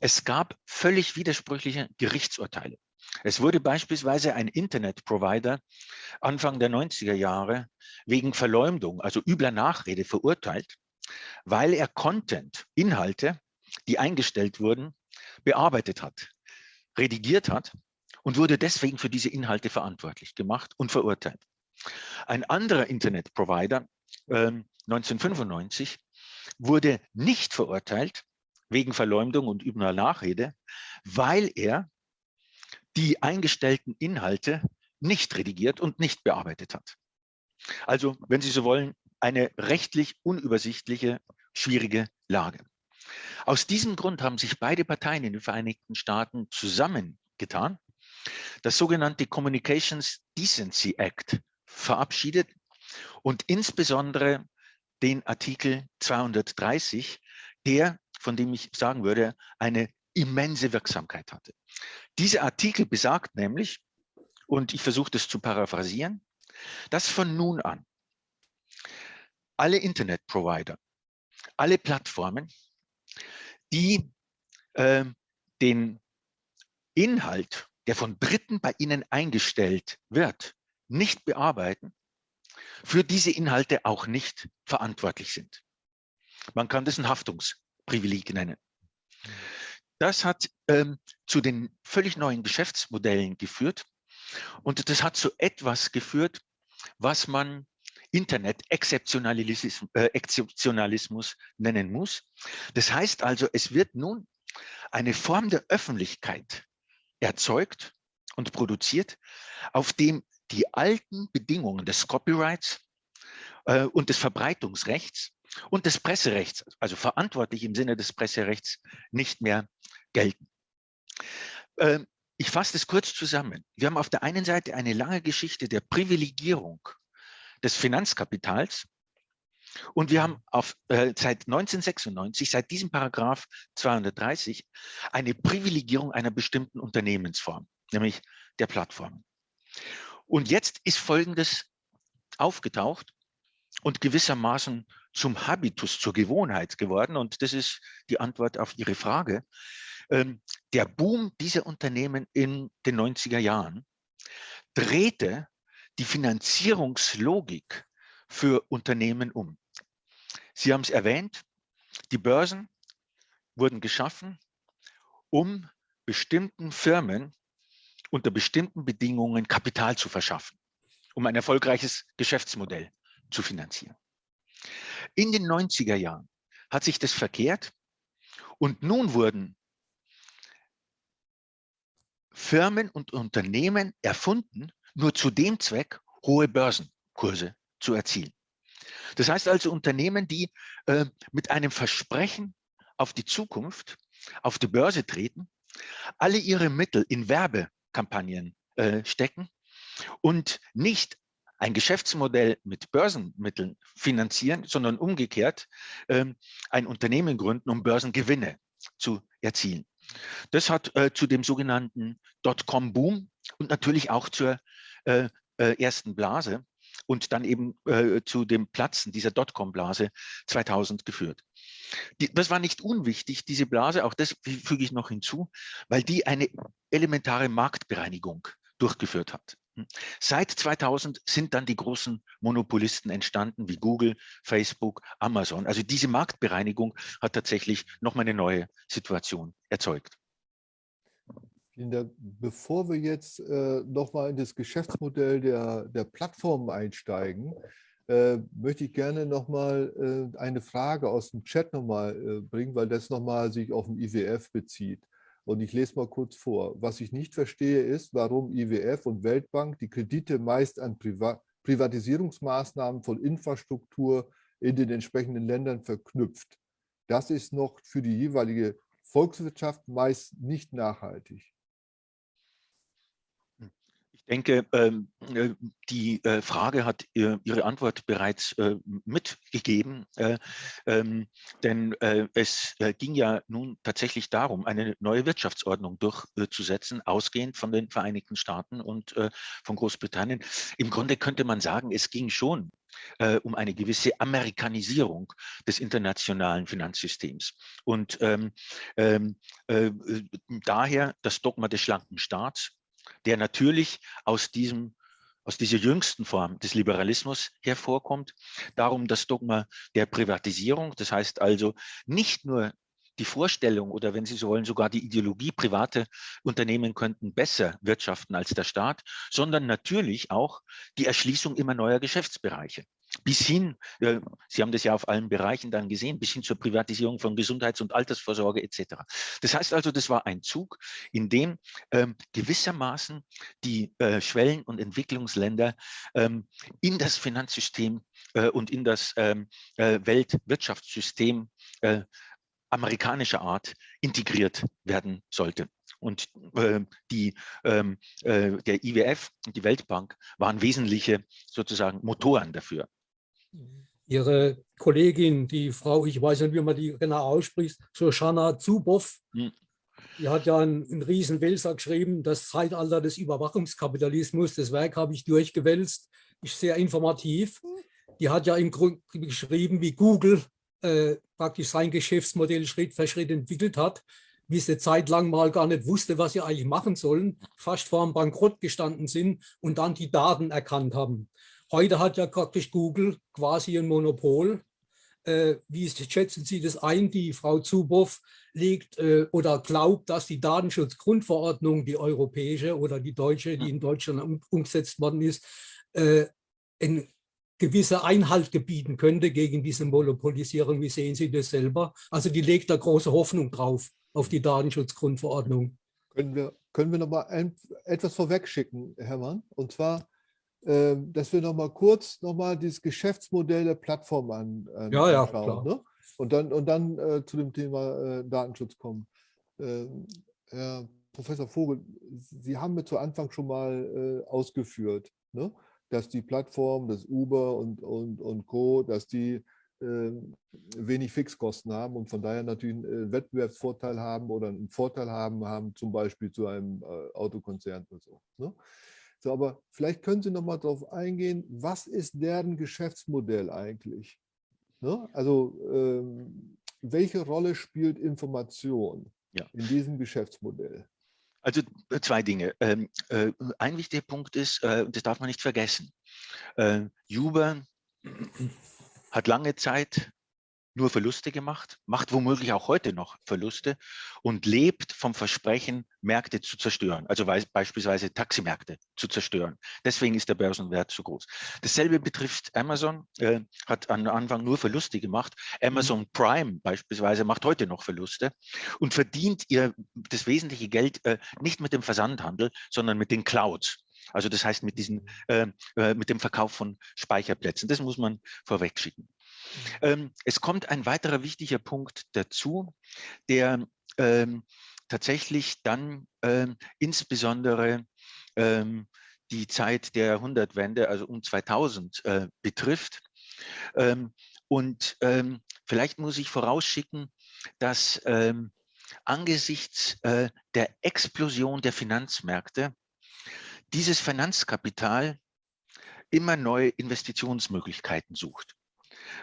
Es gab völlig widersprüchliche Gerichtsurteile. Es wurde beispielsweise ein Internetprovider Anfang der 90er Jahre wegen Verleumdung, also übler Nachrede verurteilt, weil er Content, Inhalte, die eingestellt wurden, bearbeitet hat, redigiert hat und wurde deswegen für diese Inhalte verantwortlich gemacht und verurteilt. Ein anderer Internetprovider, äh, 1995, wurde nicht verurteilt wegen Verleumdung und übner Nachrede, weil er die eingestellten Inhalte nicht redigiert und nicht bearbeitet hat. Also, wenn Sie so wollen, eine rechtlich unübersichtliche, schwierige Lage. Aus diesem Grund haben sich beide Parteien in den Vereinigten Staaten zusammengetan, das sogenannte Communications Decency Act verabschiedet und insbesondere den Artikel 230, der, von dem ich sagen würde, eine immense Wirksamkeit hatte. Dieser Artikel besagt nämlich, und ich versuche das zu paraphrasieren, dass von nun an alle Internetprovider, alle Plattformen, die äh, den Inhalt, der von Dritten bei ihnen eingestellt wird, nicht bearbeiten, für diese Inhalte auch nicht verantwortlich sind. Man kann das ein Haftungsprivileg nennen. Das hat ähm, zu den völlig neuen Geschäftsmodellen geführt und das hat zu etwas geführt, was man Internet-Exzeptionalismus äh, nennen muss. Das heißt also, es wird nun eine Form der Öffentlichkeit erzeugt und produziert, auf dem die alten Bedingungen des Copyrights äh, und des Verbreitungsrechts und des Presserechts, also verantwortlich im Sinne des Presserechts, nicht mehr gelten. Ähm, ich fasse das kurz zusammen. Wir haben auf der einen Seite eine lange Geschichte der Privilegierung des Finanzkapitals und wir haben auf, äh, seit 1996, seit diesem Paragraph 230, eine Privilegierung einer bestimmten Unternehmensform, nämlich der Plattformen. Und jetzt ist Folgendes aufgetaucht und gewissermaßen zum Habitus, zur Gewohnheit geworden. Und das ist die Antwort auf Ihre Frage. Ähm, der Boom dieser Unternehmen in den 90er Jahren drehte die Finanzierungslogik für Unternehmen um. Sie haben es erwähnt, die Börsen wurden geschaffen, um bestimmten Firmen unter bestimmten Bedingungen Kapital zu verschaffen, um ein erfolgreiches Geschäftsmodell zu finanzieren. In den 90er Jahren hat sich das verkehrt und nun wurden Firmen und Unternehmen erfunden, nur zu dem Zweck, hohe Börsenkurse zu erzielen. Das heißt also Unternehmen, die äh, mit einem Versprechen auf die Zukunft auf die Börse treten, alle ihre Mittel in Werbekampagnen äh, stecken und nicht ein Geschäftsmodell mit Börsenmitteln finanzieren, sondern umgekehrt ähm, ein Unternehmen gründen, um Börsengewinne zu erzielen. Das hat äh, zu dem sogenannten Dotcom-Boom und natürlich auch zur äh, äh, ersten Blase und dann eben äh, zu dem Platzen dieser Dotcom-Blase 2000 geführt. Die, das war nicht unwichtig, diese Blase, auch das füge ich noch hinzu, weil die eine elementare Marktbereinigung durchgeführt hat. Hm. Seit 2000 sind dann die großen Monopolisten entstanden, wie Google, Facebook, Amazon. Also diese Marktbereinigung hat tatsächlich nochmal eine neue Situation erzeugt. Bevor wir jetzt äh, nochmal in das Geschäftsmodell der, der Plattformen einsteigen, äh, möchte ich gerne nochmal äh, eine Frage aus dem Chat nochmal äh, bringen, weil das nochmal sich auf den IWF bezieht. Und ich lese mal kurz vor. Was ich nicht verstehe, ist, warum IWF und Weltbank die Kredite meist an Priva Privatisierungsmaßnahmen von Infrastruktur in den entsprechenden Ländern verknüpft. Das ist noch für die jeweilige Volkswirtschaft meist nicht nachhaltig denke, ähm, äh, die äh, Frage hat ihre Antwort bereits äh, mitgegeben, ähm, denn es ging ja nun tatsächlich darum, eine neue Wirtschaftsordnung durchzusetzen, ausgehend von den Vereinigten Staaten und von Großbritannien. Im Grunde könnte man sagen, es ging schon um eine gewisse Amerikanisierung des internationalen Finanzsystems. Und ähm, ähm, äh, daher das Dogma des schlanken Staats, der natürlich aus diesem aus dieser jüngsten Form des Liberalismus hervorkommt. Darum das Dogma der Privatisierung, das heißt also nicht nur die Vorstellung oder wenn Sie so wollen, sogar die Ideologie, private Unternehmen könnten besser wirtschaften als der Staat, sondern natürlich auch die Erschließung immer neuer Geschäftsbereiche bis hin, äh, Sie haben das ja auf allen Bereichen dann gesehen, bis hin zur Privatisierung von Gesundheits- und Altersvorsorge etc. Das heißt also, das war ein Zug, in dem ähm, gewissermaßen die äh, Schwellen- und Entwicklungsländer ähm, in das Finanzsystem äh, und in das ähm, äh, Weltwirtschaftssystem äh, amerikanischer Art integriert werden sollte. Und äh, die, ähm, äh, der IWF und die Weltbank waren wesentliche sozusagen Motoren dafür. Ihre Kollegin, die Frau, ich weiß nicht, wie man die genau ausspricht, Shoshana Zuboff, hm. Die hat ja einen, einen riesen Wälzer geschrieben, das Zeitalter des Überwachungskapitalismus. Das Werk habe ich durchgewälzt, ist sehr informativ. Die hat ja im Grunde geschrieben, wie Google äh, praktisch sein Geschäftsmodell Schritt für Schritt entwickelt hat, wie sie Zeit lang mal gar nicht wusste, was sie eigentlich machen sollen, fast vor dem Bankrott gestanden sind und dann die Daten erkannt haben. Heute hat ja praktisch Google quasi ein Monopol äh, wie schätzen Sie das ein? Die Frau Zuboff legt äh, oder glaubt, dass die Datenschutzgrundverordnung, die europäische oder die deutsche, die in Deutschland um, umgesetzt worden ist, äh, in gewisse Einhalt gebieten könnte gegen diese Monopolisierung. Wie sehen Sie das selber? Also die legt da große Hoffnung drauf, auf die Datenschutzgrundverordnung. Können wir, können wir noch mal ein, etwas vorwegschicken, Hermann? Und zwar dass wir noch mal kurz noch mal dieses Geschäftsmodell der Plattform an, an ja, ja, anschauen. Ne? Und dann, und dann äh, zu dem Thema äh, Datenschutz kommen. Ähm, Herr Professor Vogel, Sie haben mir zu Anfang schon mal äh, ausgeführt, ne? dass die Plattform, das Uber und, und, und Co., dass die ähm, wenig Fixkosten haben und von daher natürlich einen äh, Wettbewerbsvorteil haben oder einen Vorteil haben, haben zum Beispiel zu einem äh, Autokonzern oder so. Ne? So, aber vielleicht können Sie noch mal darauf eingehen, was ist deren Geschäftsmodell eigentlich? Ne? Also ähm, welche Rolle spielt Information ja. in diesem Geschäftsmodell? Also äh, zwei Dinge. Ähm, äh, ein wichtiger Punkt ist, äh, das darf man nicht vergessen, äh, Uber hat lange Zeit nur Verluste gemacht, macht womöglich auch heute noch Verluste und lebt vom Versprechen, Märkte zu zerstören, also beispielsweise Taximärkte zu zerstören. Deswegen ist der Börsenwert so groß. Dasselbe betrifft Amazon, äh, hat am Anfang nur Verluste gemacht. Amazon mhm. Prime beispielsweise macht heute noch Verluste und verdient ihr das wesentliche Geld äh, nicht mit dem Versandhandel, sondern mit den Clouds. Also das heißt mit, diesen, äh, äh mit dem Verkauf von Speicherplätzen. Das muss man vorweg schicken. Ähm, es kommt ein weiterer wichtiger Punkt dazu, der ähm, tatsächlich dann ähm, insbesondere ähm, die Zeit der Jahrhundertwende, also um 2000, äh, betrifft. Ähm, und ähm, vielleicht muss ich vorausschicken, dass angesichts äh, der Explosion der Finanzmärkte dieses Finanzkapital immer neue Investitionsmöglichkeiten sucht.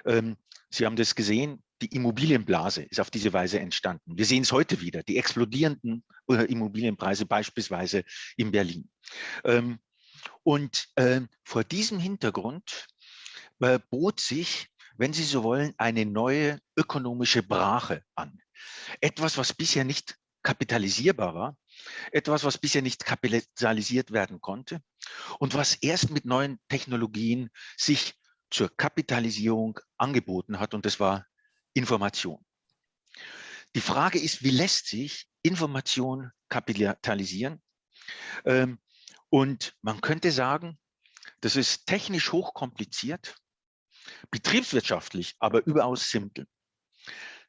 Ähm, Sie haben das gesehen, die Immobilienblase ist auf diese Weise entstanden. Wir sehen es heute wieder, die explodierenden äh, Immobilienpreise beispielsweise in Berlin. Ähm, und ähm, vor diesem Hintergrund äh, bot sich, wenn Sie so wollen, eine neue ökonomische Brache an. Etwas, was bisher nicht kapitalisierbar war, etwas, was bisher nicht kapitalisiert werden konnte und was erst mit neuen Technologien sich zur Kapitalisierung angeboten hat und das war Information. Die Frage ist, wie lässt sich Information kapitalisieren? Ähm, und man könnte sagen, das ist technisch hochkompliziert, betriebswirtschaftlich aber überaus simpel.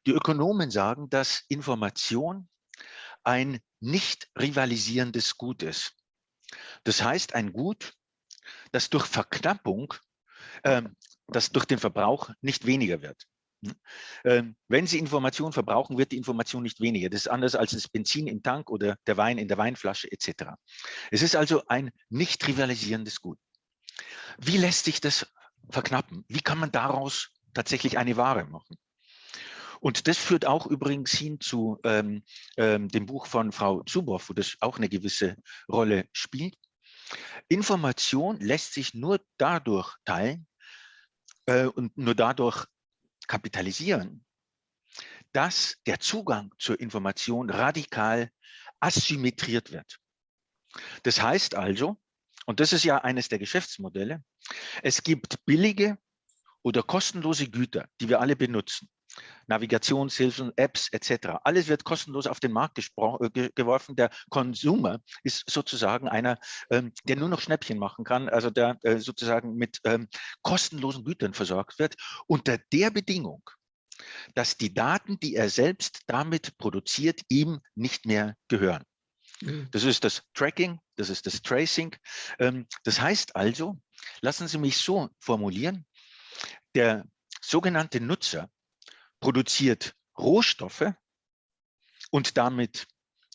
Die Ökonomen sagen, dass Information ein nicht rivalisierendes Gut ist. Das heißt, ein Gut, das durch Verknappung ähm, das durch den Verbrauch nicht weniger wird. Hm? Ähm, wenn Sie Information verbrauchen, wird die Information nicht weniger. Das ist anders als das Benzin im Tank oder der Wein in der Weinflasche etc. Es ist also ein nicht rivalisierendes Gut. Wie lässt sich das verknappen? Wie kann man daraus tatsächlich eine Ware machen? Und das führt auch übrigens hin zu ähm, ähm, dem Buch von Frau Zuboff, wo das auch eine gewisse Rolle spielt. Information lässt sich nur dadurch teilen äh, und nur dadurch kapitalisieren, dass der Zugang zur Information radikal asymmetriert wird. Das heißt also, und das ist ja eines der Geschäftsmodelle, es gibt billige oder kostenlose Güter, die wir alle benutzen. Navigationshilfen, Apps etc. Alles wird kostenlos auf den Markt äh, geworfen. Der Konsumer ist sozusagen einer, ähm, der nur noch Schnäppchen machen kann, also der äh, sozusagen mit ähm, kostenlosen Gütern versorgt wird, unter der Bedingung, dass die Daten, die er selbst damit produziert, ihm nicht mehr gehören. Mhm. Das ist das Tracking, das ist das Tracing. Ähm, das heißt also, lassen Sie mich so formulieren, der sogenannte Nutzer produziert Rohstoffe und damit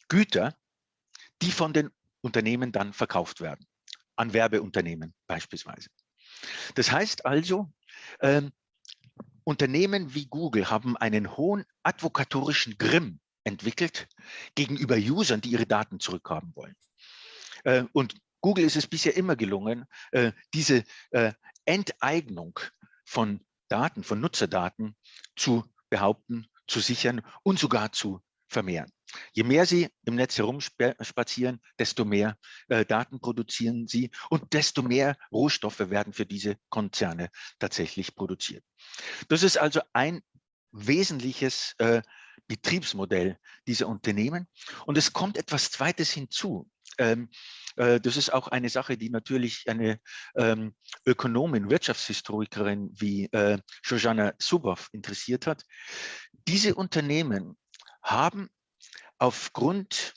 Güter, die von den Unternehmen dann verkauft werden, an Werbeunternehmen beispielsweise. Das heißt also, ähm, Unternehmen wie Google haben einen hohen advokatorischen Grimm entwickelt gegenüber Usern, die ihre Daten zurückhaben wollen. Äh, und Google ist es bisher immer gelungen, äh, diese äh, Enteignung von Daten, von Nutzerdaten zu behaupten, zu sichern und sogar zu vermehren. Je mehr Sie im Netz herumspazieren, desto mehr äh, Daten produzieren Sie und desto mehr Rohstoffe werden für diese Konzerne tatsächlich produziert. Das ist also ein wesentliches äh, Betriebsmodell dieser Unternehmen. Und es kommt etwas Zweites hinzu. Ähm, äh, das ist auch eine Sache, die natürlich eine ähm, Ökonomin, Wirtschaftshistorikerin wie äh, Shoshana Zuboff interessiert hat. Diese Unternehmen haben aufgrund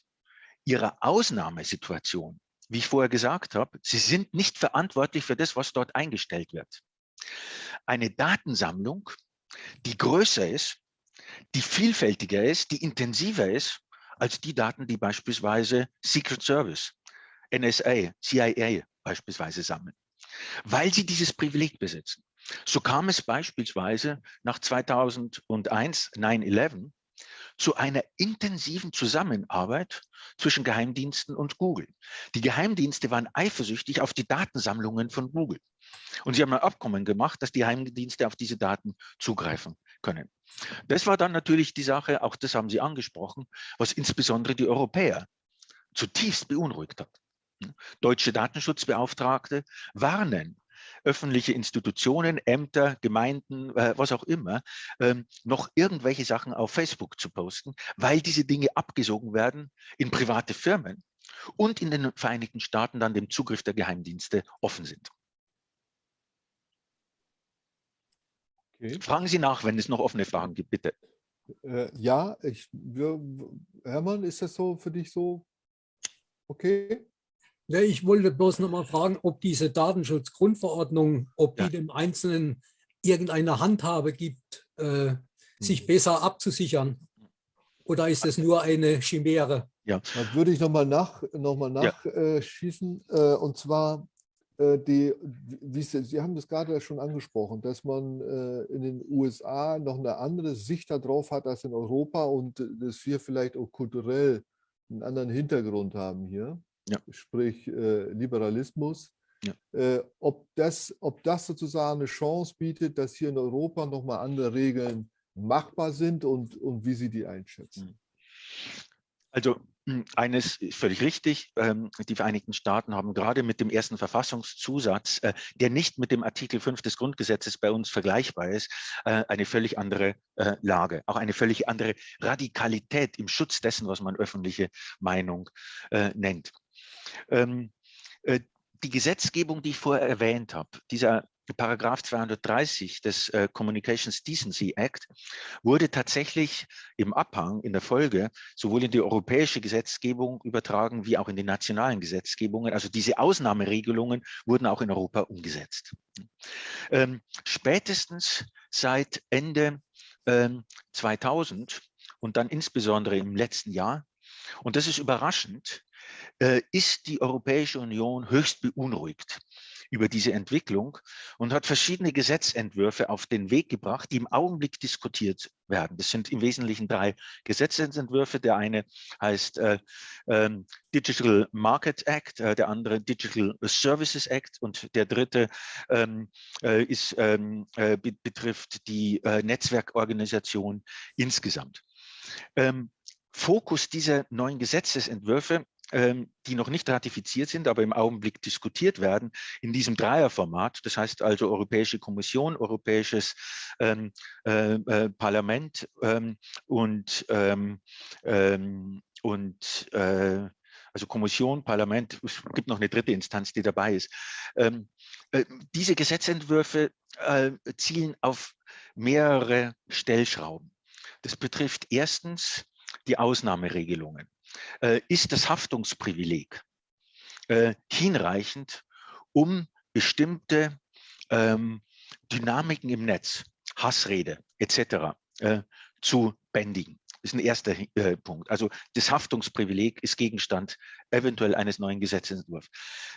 ihrer Ausnahmesituation, wie ich vorher gesagt habe, sie sind nicht verantwortlich für das, was dort eingestellt wird. Eine Datensammlung, die größer ist, die vielfältiger ist, die intensiver ist, als die Daten, die beispielsweise Secret Service, NSA, CIA beispielsweise sammeln, weil sie dieses Privileg besitzen. So kam es beispielsweise nach 2001, 9-11, zu einer intensiven Zusammenarbeit zwischen Geheimdiensten und Google. Die Geheimdienste waren eifersüchtig auf die Datensammlungen von Google. Und sie haben ein Abkommen gemacht, dass die Geheimdienste auf diese Daten zugreifen können. Das war dann natürlich die Sache, auch das haben Sie angesprochen, was insbesondere die Europäer zutiefst beunruhigt hat. Deutsche Datenschutzbeauftragte warnen öffentliche Institutionen, Ämter, Gemeinden, äh, was auch immer, ähm, noch irgendwelche Sachen auf Facebook zu posten, weil diese Dinge abgesogen werden in private Firmen und in den Vereinigten Staaten dann dem Zugriff der Geheimdienste offen sind. Okay. Fragen Sie nach, wenn es noch offene Fragen gibt, bitte. Äh, ja, ich, wir, Hermann, ist das so für dich so okay? Ja, ich wollte bloß noch mal fragen, ob diese Datenschutzgrundverordnung, ob ja. die dem Einzelnen irgendeine Handhabe gibt, äh, sich hm. besser abzusichern. Oder ist es nur eine Chimäre? Ja. Da würde ich nochmal nach, noch mal nachschießen. Ja. Äh, und zwar, die, wie Sie, Sie haben das gerade schon angesprochen, dass man äh, in den USA noch eine andere Sicht darauf hat als in Europa und dass wir vielleicht auch kulturell einen anderen Hintergrund haben hier ja. sprich äh, Liberalismus. Ja. Äh, ob, das, ob das sozusagen eine Chance bietet, dass hier in Europa nochmal andere Regeln machbar sind und, und wie Sie die einschätzen. Also eines ist völlig richtig. Ähm, die Vereinigten Staaten haben gerade mit dem ersten Verfassungszusatz, äh, der nicht mit dem Artikel 5 des Grundgesetzes bei uns vergleichbar ist, äh, eine völlig andere äh, Lage, auch eine völlig andere Radikalität im Schutz dessen, was man öffentliche Meinung nennt. Ähm, äh, die Gesetzgebung, die ich vorher erwähnt habe, dieser Paragraph 230 des äh, Communications Decency Act wurde tatsächlich im Abhang in der Folge sowohl in die europäische Gesetzgebung übertragen wie auch in die nationalen Gesetzgebungen. Also diese Ausnahmeregelungen wurden auch in Europa umgesetzt. Ähm, spätestens seit Ende ähm, 2000 und dann insbesondere im letzten Jahr, und das ist überraschend, äh, ist die Europäische Union höchst beunruhigt über diese Entwicklung und hat verschiedene Gesetzentwürfe auf den Weg gebracht, die im Augenblick diskutiert werden. Das sind im Wesentlichen drei Gesetzentwürfe. Der eine heißt äh, äh, Digital Market Act, äh, der andere Digital Services Act und der dritte ähm, äh, ist, ähm, äh, betrifft die Netzwerkorganisation insgesamt. Ähm, Fokus dieser neuen Gesetzesentwürfe die noch nicht ratifiziert sind, aber im Augenblick diskutiert werden, in diesem Dreierformat. Das heißt also Europäische Kommission, Europäisches ähm, äh, äh, Parlament ähm, und, ähm, ähm, und äh, also Kommission, Parlament, es gibt noch eine dritte Instanz, die dabei ist. Ähm, äh, diese Gesetzentwürfe äh, zielen auf mehrere Stellschrauben. Das betrifft erstens die Ausnahmeregelungen. Äh, ist das Haftungsprivileg äh, hinreichend, um bestimmte ähm, Dynamiken im Netz, Hassrede etc. Äh, zu bändigen. ist ein erster äh, Punkt. Also das Haftungsprivileg ist Gegenstand eventuell eines neuen Gesetzentwurfs.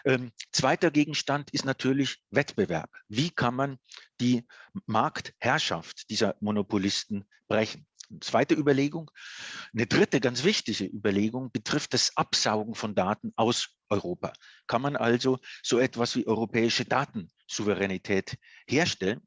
Ähm, zweiter Gegenstand ist natürlich Wettbewerb. Wie kann man die Marktherrschaft dieser Monopolisten brechen? Zweite Überlegung. Eine dritte, ganz wichtige Überlegung betrifft das Absaugen von Daten aus Europa. Kann man also so etwas wie europäische Datensouveränität herstellen?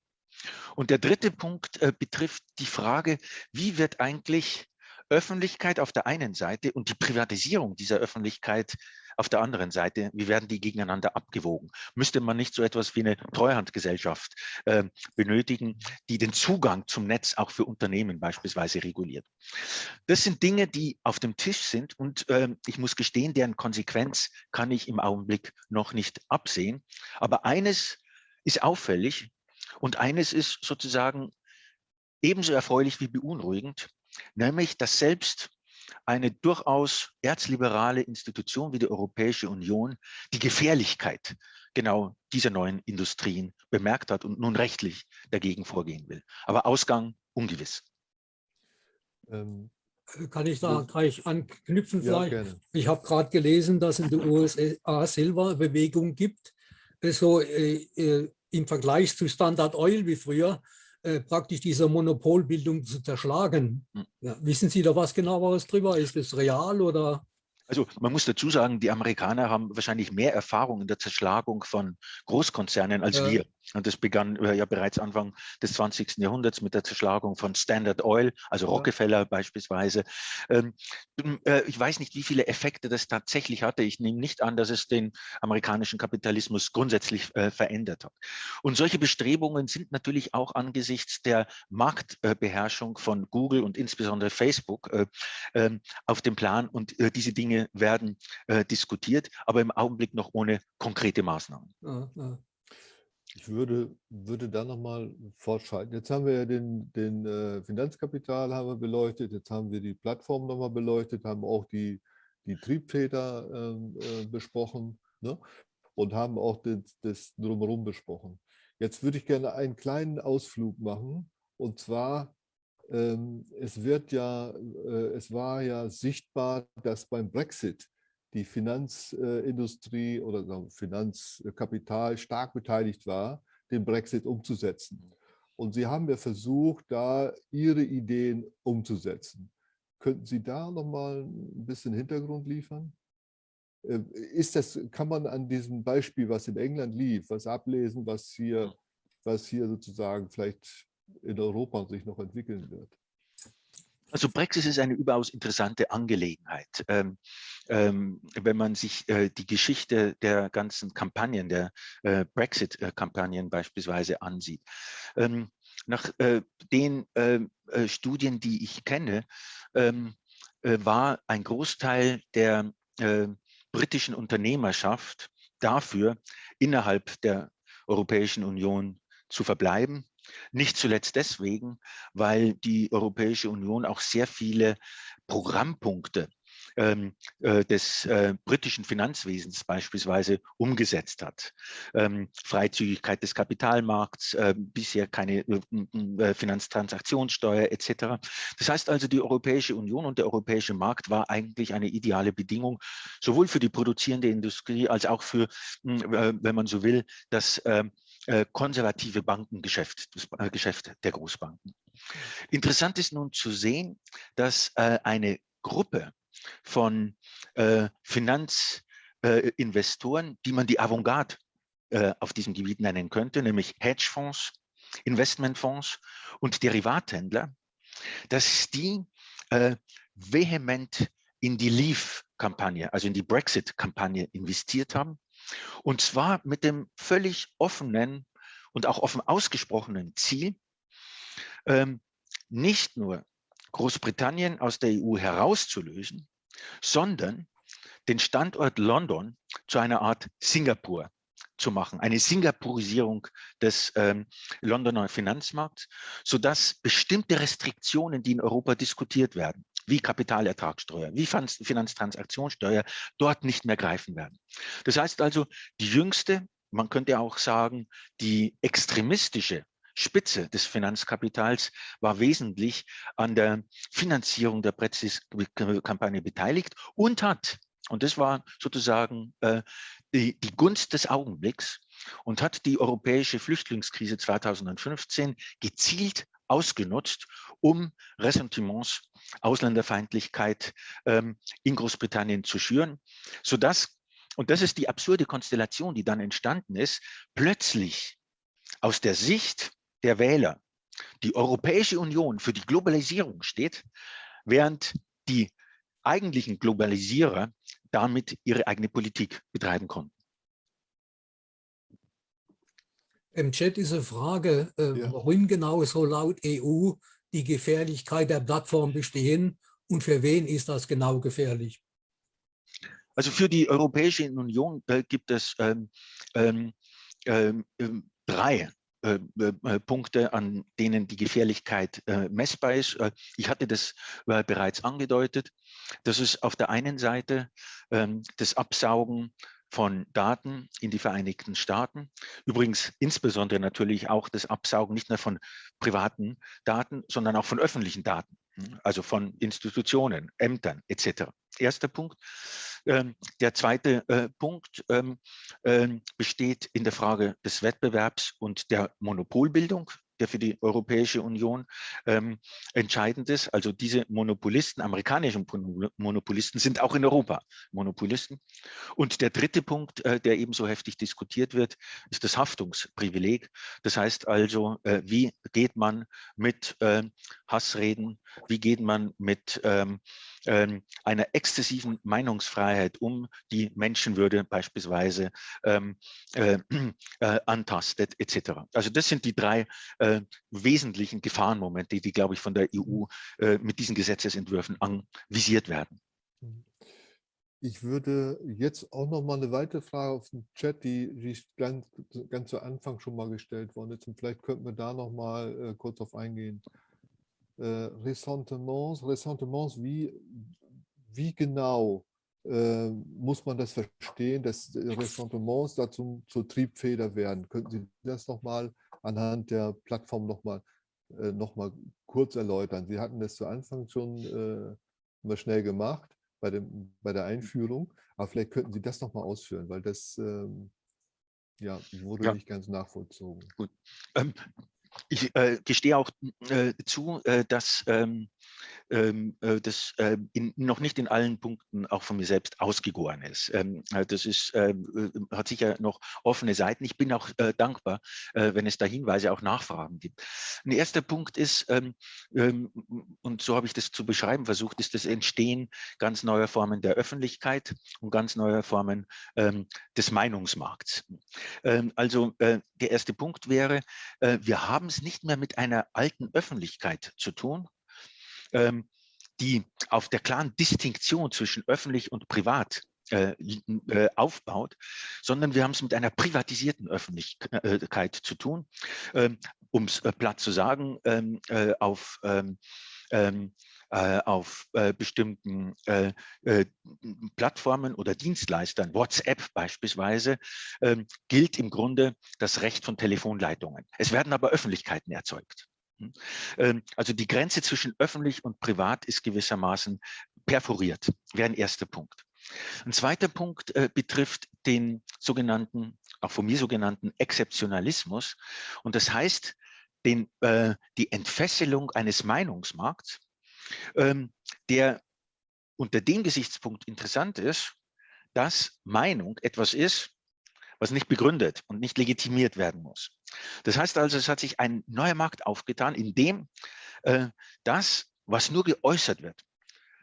Und der dritte Punkt äh, betrifft die Frage, wie wird eigentlich Öffentlichkeit auf der einen Seite und die Privatisierung dieser Öffentlichkeit auf der anderen Seite, wie werden die gegeneinander abgewogen? Müsste man nicht so etwas wie eine Treuhandgesellschaft äh, benötigen, die den Zugang zum Netz auch für Unternehmen beispielsweise reguliert? Das sind Dinge, die auf dem Tisch sind und äh, ich muss gestehen, deren Konsequenz kann ich im Augenblick noch nicht absehen. Aber eines ist auffällig und eines ist sozusagen ebenso erfreulich wie beunruhigend nämlich dass selbst eine durchaus erzliberale Institution wie die Europäische Union die Gefährlichkeit genau dieser neuen Industrien bemerkt hat und nun rechtlich dagegen vorgehen will. Aber Ausgang ungewiss. Ähm, Kann ich da gleich anknüpfen vielleicht? Ja, ich habe gerade gelesen, dass in den USA selber Bewegung gibt, so äh, äh, im Vergleich zu Standard Oil wie früher, äh, praktisch diese Monopolbildung zu zerschlagen. Hm. Ja, wissen Sie da was genaueres drüber? Ist es real oder? Also man muss dazu sagen, die Amerikaner haben wahrscheinlich mehr Erfahrung in der Zerschlagung von Großkonzernen als ja. wir. Und das begann äh, ja bereits Anfang des 20. Jahrhunderts mit der Zerschlagung von Standard Oil, also ja. Rockefeller beispielsweise. Ähm, äh, ich weiß nicht, wie viele Effekte das tatsächlich hatte. Ich nehme nicht an, dass es den amerikanischen Kapitalismus grundsätzlich äh, verändert hat. Und solche Bestrebungen sind natürlich auch angesichts der Marktbeherrschung von Google und insbesondere Facebook ähm, auf dem Plan. Und diese Dinge werden diskutiert, aber im Augenblick noch ohne konkrete Maßnahmen. Ich würde, würde da nochmal fortschreiten. Jetzt haben wir ja den, den äh, Finanzkapital haben wir beleuchtet, jetzt haben wir die Plattform nochmal beleuchtet, haben auch die, die Triebtäter ähm, äh, besprochen ne? und haben auch das, das Drumherum besprochen. Jetzt würde ich gerne einen kleinen Ausflug machen und zwar ähm, es wird ja, äh, es war ja sichtbar, dass beim Brexit die Finanzindustrie oder Finanzkapital stark beteiligt war, den Brexit umzusetzen. Und Sie haben ja versucht, da Ihre Ideen umzusetzen. Könnten Sie da noch mal ein bisschen Hintergrund liefern? Äh, ist das, kann man an diesem Beispiel, was in England lief, was ablesen, was hier, was hier sozusagen vielleicht in Europa sich noch entwickeln wird? Also Brexit ist eine überaus interessante Angelegenheit. Ähm, ähm, wenn man sich äh, die Geschichte der ganzen Kampagnen, der äh, Brexit-Kampagnen beispielsweise ansieht. Ähm, nach äh, den ähm, äh, Studien, die ich kenne, ähm, äh, war ein Großteil der äh, britischen Unternehmerschaft dafür, innerhalb der Europäischen Union zu verbleiben nicht zuletzt deswegen, weil die Europäische Union auch sehr viele Programmpunkte ähm, äh, des äh, britischen Finanzwesens beispielsweise umgesetzt hat. Ähm, Freizügigkeit des Kapitalmarkts, äh, bisher keine äh, äh, Finanztransaktionssteuer etc. Das heißt also, die Europäische Union und der europäische Markt war eigentlich eine ideale Bedingung, sowohl für die produzierende Industrie als auch für, wenn man so will, das ähm, äh, konservative Bankengeschäft, das äh, Geschäft der Großbanken. Interessant ist nun zu sehen, dass äh, eine Gruppe von Finanzinvestoren, die man die Avantgarde auf diesem Gebiet nennen könnte, nämlich Hedgefonds, Investmentfonds und Derivathändler, dass die vehement in die Leave-Kampagne, also in die Brexit-Kampagne investiert haben und zwar mit dem völlig offenen und auch offen ausgesprochenen Ziel, ähm, nicht nur Großbritannien aus der EU herauszulösen, sondern den Standort London zu einer Art Singapur zu machen, eine Singapurisierung des ähm, Londoner Finanzmarkts, sodass bestimmte Restriktionen, die in Europa diskutiert werden, wie Kapitalertragssteuer, wie Finanztransaktionssteuer dort nicht mehr greifen werden. Das heißt also, die jüngste, man könnte auch sagen, die extremistische Spitze des Finanzkapitals war wesentlich an der Finanzierung der Brexit-Kampagne beteiligt und hat, und das war sozusagen äh, die, die Gunst des Augenblicks, und hat die europäische Flüchtlingskrise 2015 gezielt ausgenutzt, um Ressentiments, Ausländerfeindlichkeit ähm, in Großbritannien zu schüren, sodass, und das ist die absurde Konstellation, die dann entstanden ist, plötzlich aus der Sicht der Wähler die Europäische Union für die Globalisierung steht, während die eigentlichen Globalisierer damit ihre eigene Politik betreiben konnten. Im Chat ist eine Frage, äh, ja. worin genau so laut EU die Gefährlichkeit der Plattform bestehen und für wen ist das genau gefährlich? Also für die Europäische Union äh, gibt es ähm, ähm, ähm, ähm drei äh, äh, Punkte, an denen die Gefährlichkeit äh, messbar ist. Äh, ich hatte das bereits angedeutet. Das ist auf der einen Seite ähm, das Absaugen von Daten in die Vereinigten Staaten. Übrigens insbesondere natürlich auch das Absaugen nicht nur von privaten Daten, sondern auch von öffentlichen Daten, hm, also von Institutionen, Ämtern etc. Erster Punkt. Ähm, der zweite äh, Punkt ähm, ähm, besteht in der Frage des Wettbewerbs und der Monopolbildung der für die Europäische Union ähm, entscheidend ist. Also diese Monopolisten, amerikanischen Monopolisten, sind auch in Europa Monopolisten. Und der dritte Punkt, äh, der ebenso heftig diskutiert wird, ist das Haftungsprivileg. Das heißt also, äh, wie geht man mit äh, Hassreden, wie geht man mit ähm, ähm, einer exzessiven Meinungsfreiheit um, die Menschenwürde beispielsweise ähm, äh, äh, antastet etc. Also das sind die drei äh, wesentlichen Gefahrenmomente, die, glaube ich, von der EU äh, mit diesen Gesetzesentwürfen anvisiert werden. Ich würde jetzt auch noch mal eine weitere Frage auf den Chat, die, die ganz, ganz zu Anfang schon mal gestellt worden ist. Und vielleicht könnten wir da noch mal äh, kurz auf eingehen Ressentiments, Ressentiments, wie, wie genau äh, muss man das verstehen, dass Ressentiments dazu zur Triebfeder werden? Könnten Sie das nochmal anhand der Plattform nochmal äh, noch mal kurz erläutern? Sie hatten das zu Anfang schon äh, mal schnell gemacht bei, dem, bei der Einführung, aber vielleicht könnten Sie das nochmal ausführen, weil das ähm, ja, wurde ja. nicht ganz nachvollzogen. Gut. Ähm, ich äh, gestehe auch äh, zu, äh, dass ähm, ähm, äh, das äh, in, noch nicht in allen Punkten auch von mir selbst ausgegoren ist. Ähm, äh, das ist, ähm, hat sicher noch offene Seiten. Ich bin auch dankbar, wenn es da Hinweise, auch Nachfragen gibt. Ein erster Punkt ist, ähm, ähm, und so habe ich das zu beschreiben versucht, ist das Entstehen ganz neuer Formen der Öffentlichkeit und ganz neuer Formen des Meinungsmarkts. also der erste Punkt wäre, wir haben es nicht mehr mit einer alten Öffentlichkeit zu tun, ähm, die auf der klaren Distinktion zwischen öffentlich und privat äh, äh, aufbaut, sondern wir haben es mit einer privatisierten Öffentlichkeit zu tun, ähm, um es äh, platt zu sagen, ähm, äh, auf ähm, ähm äh, auf äh, bestimmten äh, Plattformen oder Dienstleistern, WhatsApp beispielsweise, ähm, gilt im Grunde das Recht von Telefonleitungen. Es werden aber Öffentlichkeiten erzeugt. Hm? Ähm, also die Grenze zwischen öffentlich und privat ist gewissermaßen perforiert, wäre ein erster Punkt. Ein zweiter Punkt äh, betrifft den sogenannten, auch von mir sogenannten Exzeptionalismus. Und das heißt, den, äh, die Entfesselung eines Meinungsmarkts, ähm, der unter dem Gesichtspunkt interessant ist, dass Meinung etwas ist, was nicht begründet und nicht legitimiert werden muss. Das heißt also, es hat sich ein neuer Markt aufgetan, in dem äh, das, was nur geäußert wird,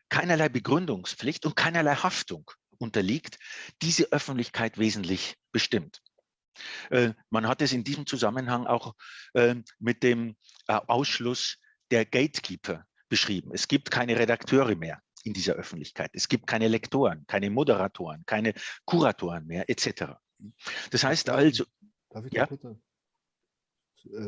keinerlei Begründungspflicht und keinerlei Haftung unterliegt, diese Öffentlichkeit wesentlich bestimmt. Äh, man hat es in diesem Zusammenhang auch äh, mit dem äh, Ausschluss der Gatekeeper beschrieben. Es gibt keine Redakteure mehr in dieser Öffentlichkeit. Es gibt keine Lektoren, keine Moderatoren, keine Kuratoren mehr, etc. Das heißt also, Darf ich ja? kurz äh,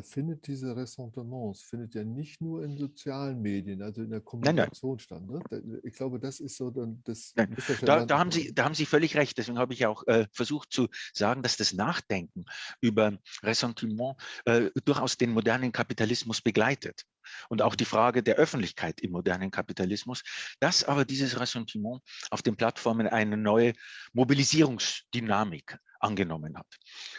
findet diese Ressentiments, findet ja nicht nur in sozialen Medien, also in der Kommunikation nein, nein. statt. Ne? Ich glaube, das ist so dann das. Da, da, haben Sie, da haben Sie völlig recht. Deswegen habe ich auch äh, versucht zu sagen, dass das Nachdenken über Ressentiment äh, durchaus den modernen Kapitalismus begleitet und auch die Frage der Öffentlichkeit im modernen Kapitalismus, dass aber dieses Ressentiment auf den Plattformen eine neue Mobilisierungsdynamik angenommen hat.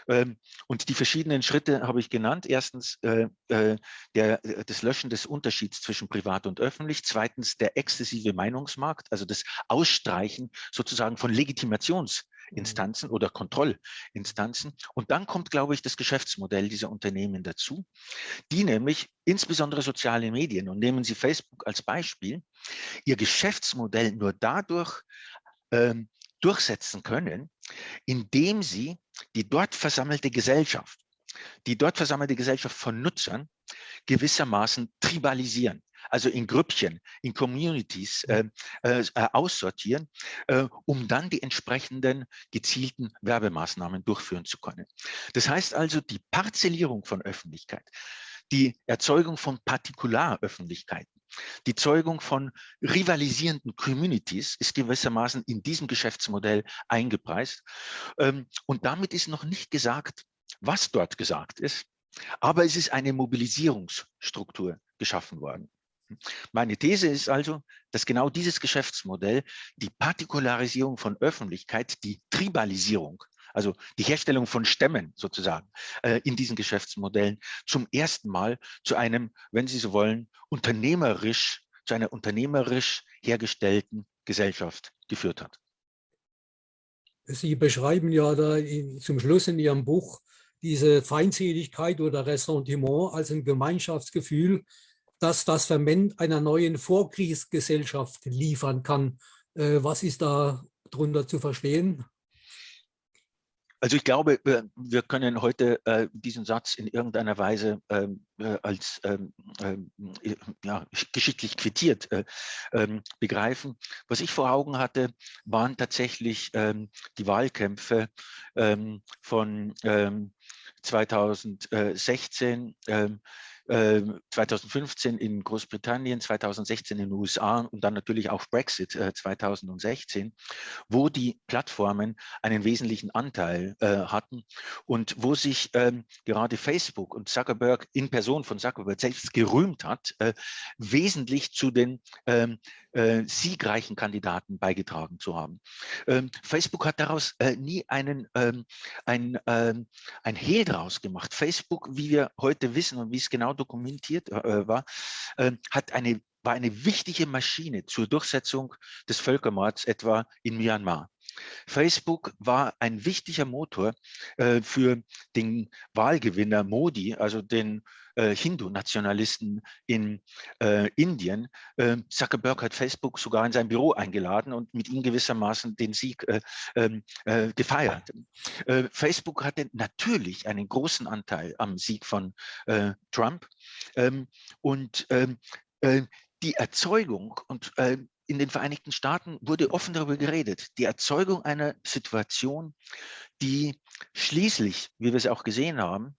Ähm, und die verschiedenen Schritte habe ich genannt. Erstens äh, äh, der, äh, das Löschen des Unterschieds zwischen privat und öffentlich. Zweitens der exzessive Meinungsmarkt, also das Ausstreichen sozusagen von Legitimationsinstanzen oder Kontrollinstanzen. Und dann kommt, glaube ich, das Geschäftsmodell dieser Unternehmen dazu, die nämlich insbesondere soziale Medien, und nehmen Sie Facebook als Beispiel, ihr Geschäftsmodell nur dadurch ähm, durchsetzen können, indem sie die dort versammelte Gesellschaft, die dort versammelte Gesellschaft von Nutzern gewissermaßen tribalisieren, also in Grüppchen, in Communities äh, äh, aussortieren, äh, um dann die entsprechenden gezielten Werbemaßnahmen durchführen zu können. Das heißt also, die Parzellierung von Öffentlichkeit, die Erzeugung von Partikularöffentlichkeiten, die Zeugung von rivalisierenden Communities ist gewissermaßen in diesem Geschäftsmodell eingepreist. Ähm, und damit ist noch nicht gesagt, was dort gesagt ist, aber es ist eine Mobilisierungsstruktur geschaffen worden. Meine These ist also, dass genau dieses Geschäftsmodell die Partikularisierung von Öffentlichkeit, die Tribalisierung also die Herstellung von Stämmen sozusagen äh, in diesen Geschäftsmodellen zum ersten Mal zu einem, wenn Sie so wollen, unternehmerisch, zu einer unternehmerisch hergestellten Gesellschaft geführt hat. Sie beschreiben ja da in, zum Schluss in Ihrem Buch diese Feindseligkeit oder Ressentiment als ein Gemeinschaftsgefühl, das das Ferment einer neuen Vorkriegsgesellschaft liefern kann. Äh, was ist da drunter zu verstehen? Also ich glaube, wir können heute äh, diesen Satz in irgendeiner Weise ähm, äh, als ähm, ähm, ja, geschichtlich quittiert äh, begreifen. Was ich vor Augen hatte, waren tatsächlich die Wahlkämpfe von 2016 2015 ähm, in Großbritannien, 2016 in den USA und dann natürlich auch Brexit 2016, äh, wo die Plattformen einen wesentlichen Anteil äh, hatten und wo sich ähm, gerade Facebook und Zuckerberg in Person von Zuckerberg selbst gerühmt hat, äh, wesentlich zu den ähm, äh, siegreichen Kandidaten beigetragen zu haben. Ähm, Facebook hat daraus äh, nie einen, ähm, ein, ähm, ein Hehl draus gemacht. Facebook, wie wir heute wissen und wie es genau dokumentiert äh, war, ähm, hat eine war eine wichtige Maschine zur Durchsetzung des Völkermords etwa in Myanmar. Facebook war ein wichtiger Motor äh, für den Wahlgewinner Modi, also den äh, Hindu-Nationalisten in äh, Indien. Ähm, Zuckerberg hat Facebook sogar in sein Büro eingeladen und mit ihm gewissermaßen den Sieg äh, ähm, äh, gefeiert. Äh, Facebook hatte natürlich einen großen Anteil am Sieg von Trump ähm, und die Erzeugung und in den Vereinigten Staaten wurde offen darüber geredet, die Erzeugung einer Situation, die schließlich, wie wir es auch gesehen haben,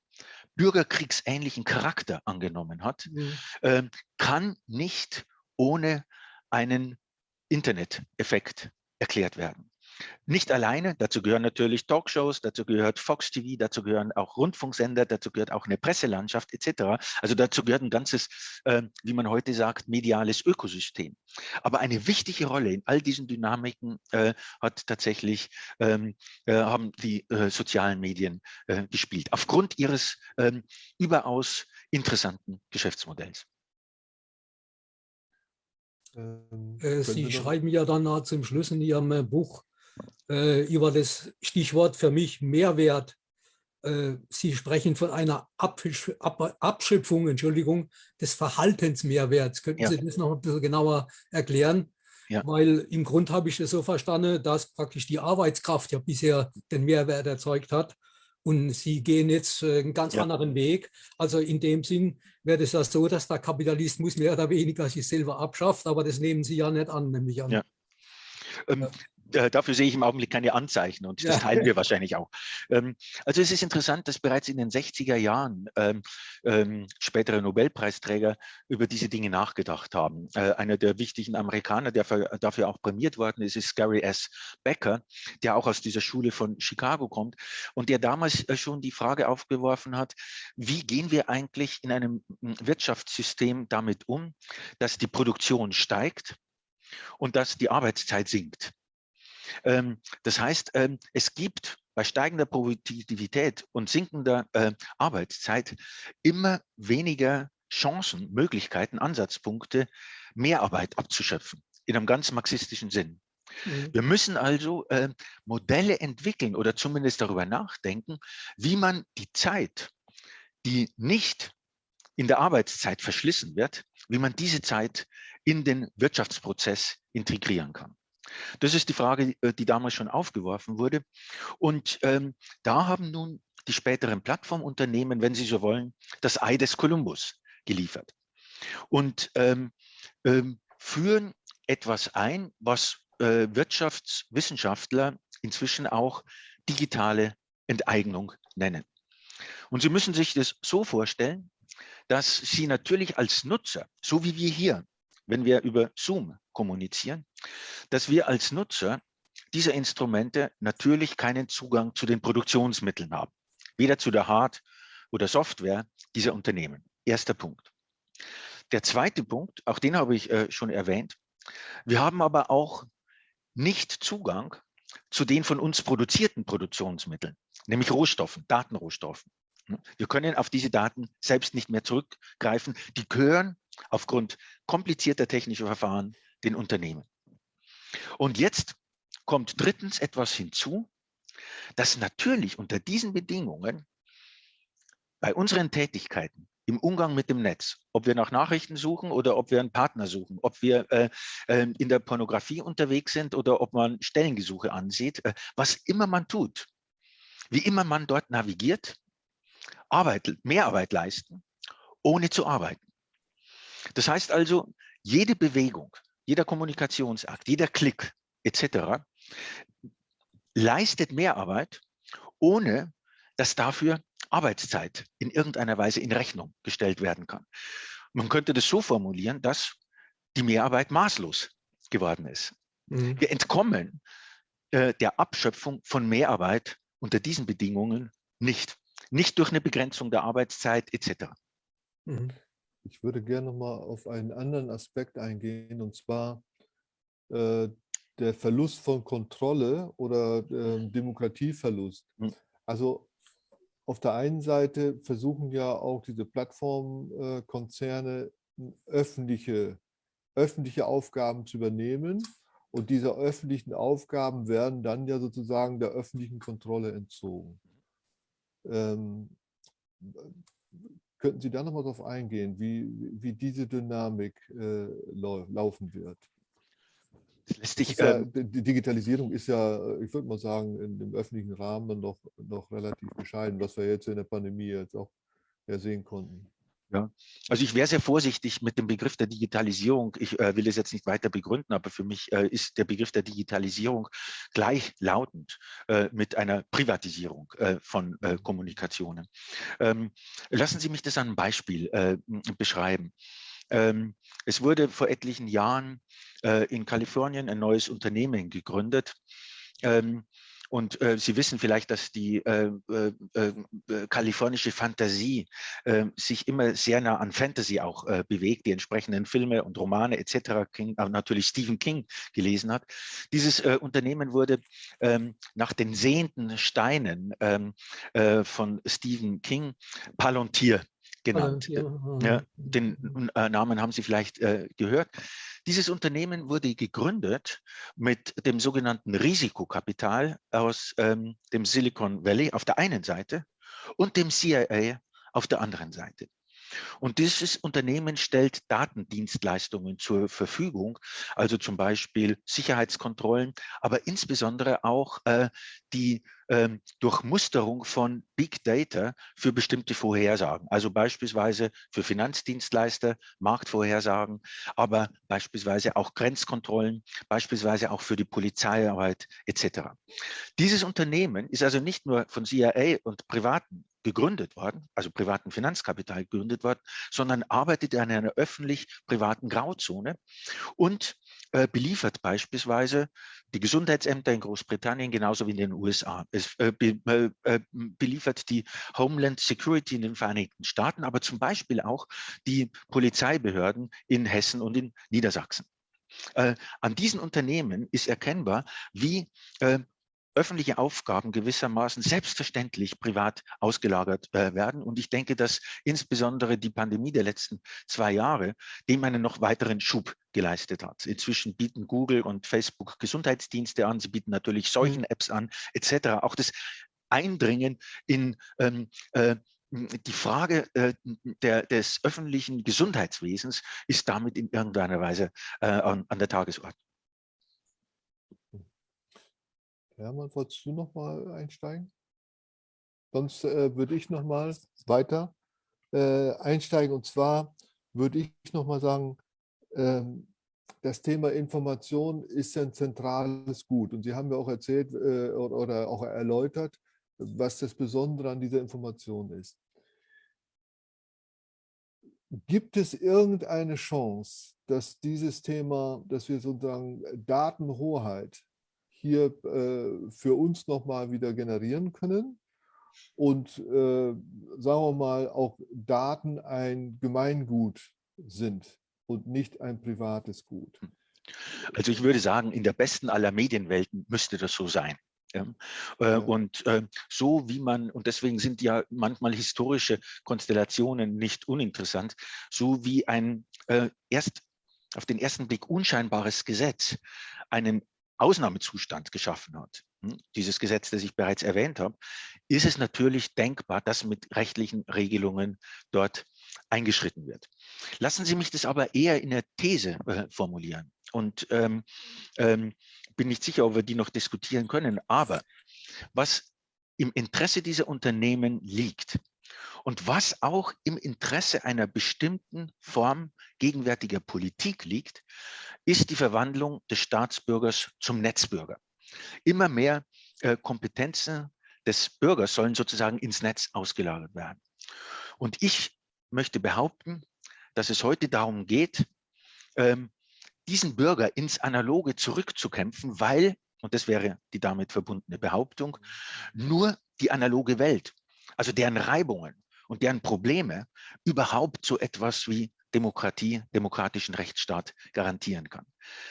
bürgerkriegsähnlichen Charakter angenommen hat, mhm. äh, kann nicht ohne einen Internet-Effekt erklärt werden. Nicht alleine, dazu gehören natürlich Talkshows, dazu gehört Fox TV, dazu gehören auch Rundfunksender, dazu gehört auch eine Presselandschaft etc. Also dazu gehört ein ganzes, äh, wie man heute sagt, mediales Ökosystem. Aber eine wichtige Rolle in all diesen Dynamiken äh, hat tatsächlich, ähm, äh, haben die äh, sozialen Medien äh, gespielt, aufgrund ihres ähm, überaus interessanten Geschäftsmodells. Ähm, äh, Sie schreiben ja dann zum Schluss in Ihrem Buch, äh, über das Stichwort für mich Mehrwert. Äh, Sie sprechen von einer Absch Ab Abschöpfung Entschuldigung, des Verhaltensmehrwerts. Könnten ja. Sie das noch ein bisschen genauer erklären? Ja. Weil im Grund habe ich es so verstanden, dass praktisch die Arbeitskraft ja bisher den Mehrwert erzeugt hat. Und Sie gehen jetzt äh, einen ganz ja. anderen Weg. Also in dem Sinn wäre es ja so, dass der Kapitalismus mehr oder weniger sich selber abschafft, aber das nehmen Sie ja nicht an, nämlich an. Ja. Ähm, dafür sehe ich im Augenblick keine Anzeichen und das teilen wir wahrscheinlich auch. Ähm, also es ist interessant, dass bereits in den 60er Jahren ähm, ähm, spätere Nobelpreisträger über diese Dinge nachgedacht haben. Äh, einer der wichtigen Amerikaner, der für, dafür auch prämiert worden ist, ist Gary S. Becker, der auch aus dieser Schule von Chicago kommt und der damals äh, schon die Frage aufgeworfen hat, wie gehen wir eigentlich in einem hm, Wirtschaftssystem damit um, dass die Produktion steigt und dass die Arbeitszeit sinkt. Ähm, das heißt, ähm, es gibt bei steigender Produktivität und sinkender äh, Arbeitszeit immer weniger Chancen, Möglichkeiten, Ansatzpunkte, Mehrarbeit abzuschöpfen, in einem ganz marxistischen Sinn. Mhm. Wir müssen also äh, Modelle entwickeln oder zumindest darüber nachdenken, wie man die Zeit, die nicht in der Arbeitszeit verschlissen wird, wie man diese Zeit in den Wirtschaftsprozess integrieren kann. Das ist die Frage, äh, die damals schon aufgeworfen wurde. Und ähm, da haben nun die späteren Plattformunternehmen, wenn Sie so wollen, das Ei des Kolumbus geliefert und ähm, ähm, führen etwas ein, was äh, Wirtschaftswissenschaftler inzwischen auch digitale Enteignung nennen. Und Sie müssen sich das so vorstellen, dass Sie natürlich als Nutzer, so wie wir hier, wenn wir über Zoom kommunizieren, dass wir als Nutzer dieser Instrumente natürlich keinen Zugang zu den Produktionsmitteln haben, weder zu der Hard- oder Software dieser Unternehmen. Erster Punkt. Der zweite Punkt, auch den habe ich äh, schon erwähnt, wir haben aber auch nicht Zugang zu den von uns produzierten Produktionsmitteln, nämlich Rohstoffen, Datenrohstoffen. Wir können auf diese Daten selbst nicht mehr zurückgreifen. Die gehören aufgrund komplizierter technischer Verfahren den Unternehmen. Und jetzt kommt drittens etwas hinzu, dass natürlich unter diesen Bedingungen bei unseren Tätigkeiten im Umgang mit dem Netz, ob wir nach Nachrichten suchen oder ob wir einen Partner suchen, ob wir äh, äh, in der Pornografie unterwegs sind oder ob man Stellengesuche ansieht, äh, was immer man tut, wie immer man dort navigiert, Arbeit, Mehrarbeit leisten, ohne zu arbeiten. Das heißt also, jede Bewegung, jeder Kommunikationsakt, jeder Klick etc. leistet Mehrarbeit, ohne dass dafür Arbeitszeit in irgendeiner Weise in Rechnung gestellt werden kann. Man könnte das so formulieren, dass die Mehrarbeit maßlos geworden ist. Mhm. Wir entkommen äh, der Abschöpfung von Mehrarbeit unter diesen Bedingungen nicht. Nicht durch eine Begrenzung der Arbeitszeit etc. Mhm. Ich würde gerne noch mal auf einen anderen Aspekt eingehen, und zwar äh, der Verlust von Kontrolle oder äh, Demokratieverlust. Mhm. Also auf der einen Seite versuchen ja auch diese Plattformkonzerne öffentliche, öffentliche Aufgaben zu übernehmen. Und diese öffentlichen Aufgaben werden dann ja sozusagen der öffentlichen Kontrolle entzogen. Ähm, Könnten Sie da noch mal darauf eingehen, wie, wie diese Dynamik äh, laufen wird? Sich, ja, ähm, die Digitalisierung ist ja, ich würde mal sagen, in dem öffentlichen Rahmen noch, noch relativ bescheiden, was wir jetzt in der Pandemie jetzt auch ja sehen konnten. Ja, also ich wäre sehr vorsichtig mit dem Begriff der Digitalisierung. Ich äh, will es jetzt nicht weiter begründen, aber für mich äh, ist der Begriff der Digitalisierung gleichlautend äh, mit einer Privatisierung äh, von äh, Kommunikationen. Ähm, lassen Sie mich das an einem Beispiel äh, beschreiben. Ähm, es wurde vor etlichen Jahren in Kalifornien ein neues Unternehmen gegründet. Ähm, und äh, Sie wissen vielleicht, dass die äh, äh, äh, kalifornische Fantasie äh, sich immer sehr nah an Fantasy auch äh, bewegt, die entsprechenden Filme und Romane etc. King, natürlich Stephen King gelesen hat. Dieses Unternehmen wurde ähm, nach den sehenden Steinen ähm, von Stephen King Palantir genannt. Palantir. Ja, den Namen haben Sie vielleicht gehört. Dieses Unternehmen wurde gegründet mit dem sogenannten Risikokapital aus ähm, dem Silicon Valley auf der einen Seite und dem CIA auf der anderen Seite. Und dieses Unternehmen stellt Datendienstleistungen zur Verfügung, also zum Beispiel Sicherheitskontrollen, aber insbesondere auch äh, die ähm, Durchmusterung von Big Data für bestimmte Vorhersagen, also beispielsweise für Finanzdienstleister, Marktvorhersagen, aber beispielsweise auch Grenzkontrollen, beispielsweise auch für die Polizeiarbeit etc. Dieses Unternehmen ist also nicht nur von CIA und Privaten gegründet worden, also privaten Finanzkapital gegründet worden, sondern arbeitet in einer öffentlich-privaten Grauzone und äh, beliefert beispielsweise die Gesundheitsämter in Großbritannien genauso wie in den USA. Es äh, be, äh, äh, beliefert die Homeland Security in den Vereinigten Staaten, aber zum Beispiel auch die Polizeibehörden in Hessen und in Niedersachsen. Äh, an diesen Unternehmen ist erkennbar, wie äh, öffentliche Aufgaben gewissermaßen selbstverständlich privat ausgelagert äh, werden. Und ich denke, dass insbesondere die Pandemie der letzten zwei Jahre dem einen noch weiteren Schub geleistet hat. Inzwischen bieten Google und Facebook Gesundheitsdienste an, sie bieten natürlich mhm. solchen Apps an, etc. Auch das Eindringen in ähm, äh, die Frage äh, der, des öffentlichen Gesundheitswesens ist damit in irgendeiner Weise äh, an, an der Tagesordnung. Hermann, wolltest du noch mal einsteigen? Sonst äh, würde ich noch mal weiter äh, einsteigen. Und zwar würde ich noch mal sagen, ähm, das Thema Information ist ein zentrales Gut. Und Sie haben ja auch erzählt äh, oder auch erläutert, was das Besondere an dieser Information ist. Gibt es irgendeine Chance, dass dieses Thema, dass wir sozusagen Datenhoheit hier äh, für uns nochmal wieder generieren können und äh, sagen wir mal auch Daten ein Gemeingut sind und nicht ein privates Gut. Also ich würde sagen, in der besten aller Medienwelten müsste das so sein. Ja. Äh, ja. Und äh, so wie man, und deswegen sind ja manchmal historische Konstellationen nicht uninteressant, so wie ein äh, erst auf den ersten Blick unscheinbares Gesetz einen Ausnahmezustand geschaffen hat, hm, dieses Gesetz, das ich bereits erwähnt habe, ist es natürlich denkbar, dass mit rechtlichen Regelungen dort eingeschritten wird. Lassen Sie mich das aber eher in der These äh, formulieren und ähm, ähm, bin nicht sicher, ob wir die noch diskutieren können, aber was im Interesse dieser Unternehmen liegt, und was auch im Interesse einer bestimmten Form gegenwärtiger Politik liegt, ist die Verwandlung des Staatsbürgers zum Netzbürger. Immer mehr äh, Kompetenzen des Bürgers sollen sozusagen ins Netz ausgelagert werden. Und ich möchte behaupten, dass es heute darum geht, ähm, diesen Bürger ins Analoge zurückzukämpfen, weil, und das wäre die damit verbundene Behauptung, nur die analoge Welt, also deren Reibungen und deren Probleme überhaupt so etwas wie Demokratie, demokratischen Rechtsstaat garantieren kann.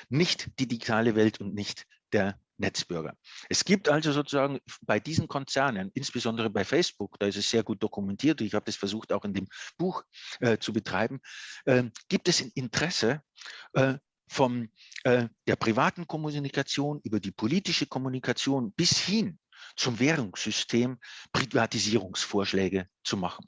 Nicht die digitale Welt und nicht der Netzbürger. Es gibt also sozusagen bei diesen Konzernen, insbesondere bei Facebook, da ist es sehr gut dokumentiert, ich habe das versucht auch in dem Buch äh, zu betreiben, äh, gibt es ein Interesse äh, von äh, der privaten Kommunikation über die politische Kommunikation bis hin zum Währungssystem Privatisierungsvorschläge zu machen.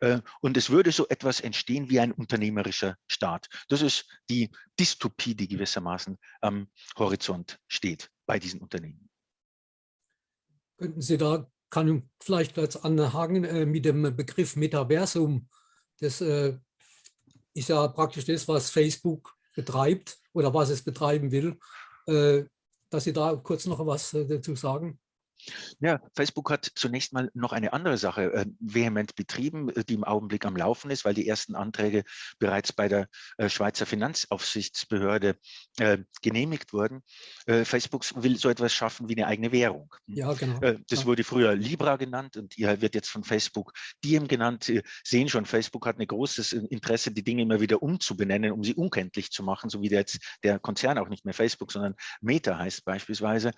Äh, und es würde so etwas entstehen wie ein unternehmerischer Staat. Das ist die Dystopie, die gewissermaßen am Horizont steht bei diesen Unternehmen. Könnten Sie da, kann vielleicht als anhaken äh, mit dem Begriff Metaversum. Das äh, ist ja praktisch das, was Facebook betreibt oder was es betreiben will. dass Sie da kurz noch was dazu sagen? Ja, Facebook hat zunächst mal noch eine andere Sache äh, vehement betrieben, äh, die im Augenblick am Laufen ist, weil die ersten Anträge bereits bei der äh, Schweizer Finanzaufsichtsbehörde äh, genehmigt wurden. Äh, Facebook will so etwas schaffen wie eine eigene Währung. Ja, genau. Äh, das ja. wurde früher Libra genannt und hier wird jetzt von Facebook Diem genannt. Sie sehen schon, Facebook hat ein großes Interesse, die Dinge immer wieder umzubenennen, um sie unkenntlich zu machen, so wie jetzt der Konzern auch nicht mehr Facebook, sondern Meta heißt beispielsweise.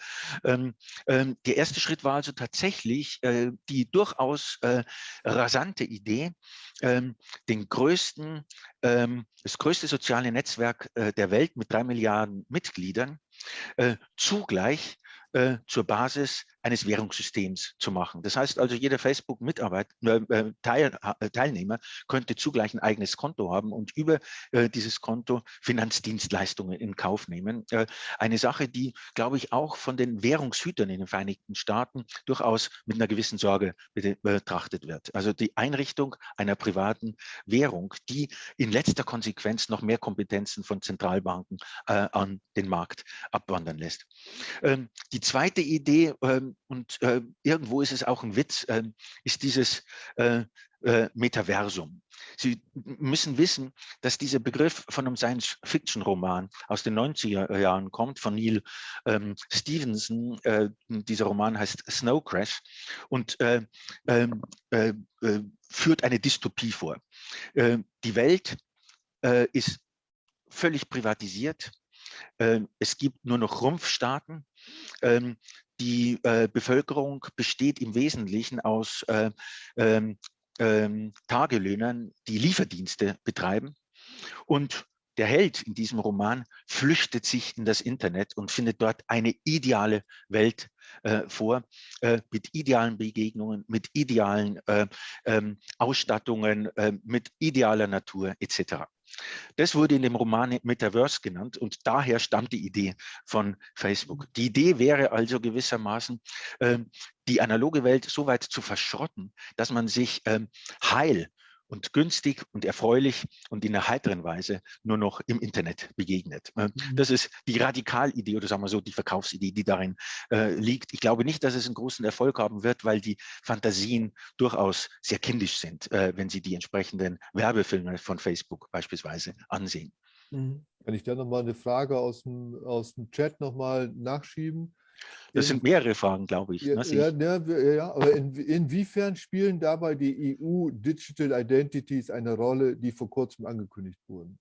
Ähm, ähm, der erste erste Schritt war also tatsächlich äh, die durchaus äh, rasante Idee, ähm, den größten, ähm, das größte soziale Netzwerk äh, der Welt mit drei Milliarden Mitgliedern äh, zugleich äh, zur Basis eines Währungssystems zu machen. Das heißt also, jeder Facebook-Mitarbeiter, Teil, Teilnehmer könnte zugleich ein eigenes Konto haben und über dieses Konto Finanzdienstleistungen in Kauf nehmen. eine Sache, die, glaube ich, auch von den Währungshütern in den Vereinigten Staaten durchaus mit einer gewissen Sorge betrachtet wird. Also die Einrichtung einer privaten Währung, die in letzter Konsequenz noch mehr Kompetenzen von Zentralbanken äh, an den Markt abwandern lässt. Ähm, die zweite Idee, ähm, und äh, irgendwo ist es auch ein Witz, äh, ist dieses äh, äh, Metaversum. Sie müssen wissen, dass dieser Begriff von einem Science-Fiction-Roman aus den 90er Jahren kommt, von Neil ähm, Stevenson. Äh, dieser Roman heißt Snow Crash und äh, ähm, äh, äh führt eine Dystopie vor. Die Welt ist völlig privatisiert. es gibt nur noch Rumpfstaaten. Die Bevölkerung besteht im Wesentlichen aus ähm, ähm, Tagelöhnern, die Lieferdienste betreiben. Und der Held in diesem Roman flüchtet sich in das Internet und findet dort eine ideale Welt äh, vor, äh, mit idealen Begegnungen, mit idealen äh, ähm, Ausstattungen, äh, mit idealer Natur etc. Das wurde in dem Roman Metaverse genannt und daher stammt die Idee von Facebook. Die Idee wäre also gewissermaßen, ähm, die analoge Welt so weit zu verschrotten, dass man sich ähm, heil und günstig und erfreulich und in einer heiteren Weise nur noch im Internet begegnet. Äh, mhm. Das ist die Radikalidee oder sagen wir so die Verkaufsidee, die darin äh, liegt. Ich glaube nicht, dass es einen großen Erfolg haben wird, weil die Fantasien durchaus sehr kindisch sind, äh, wenn Sie die entsprechenden Werbefilme von Facebook beispielsweise ansehen. Mhm. Kann ich da nochmal eine Frage aus dem, aus dem Chat nochmal nachschieben? Das sind mehrere Fragen, glaube ich. Ja, ne, ja, ja, ja, aber in, inwiefern spielen dabei die EU Digital Identities eine Rolle, die vor kurzem angekündigt wurden?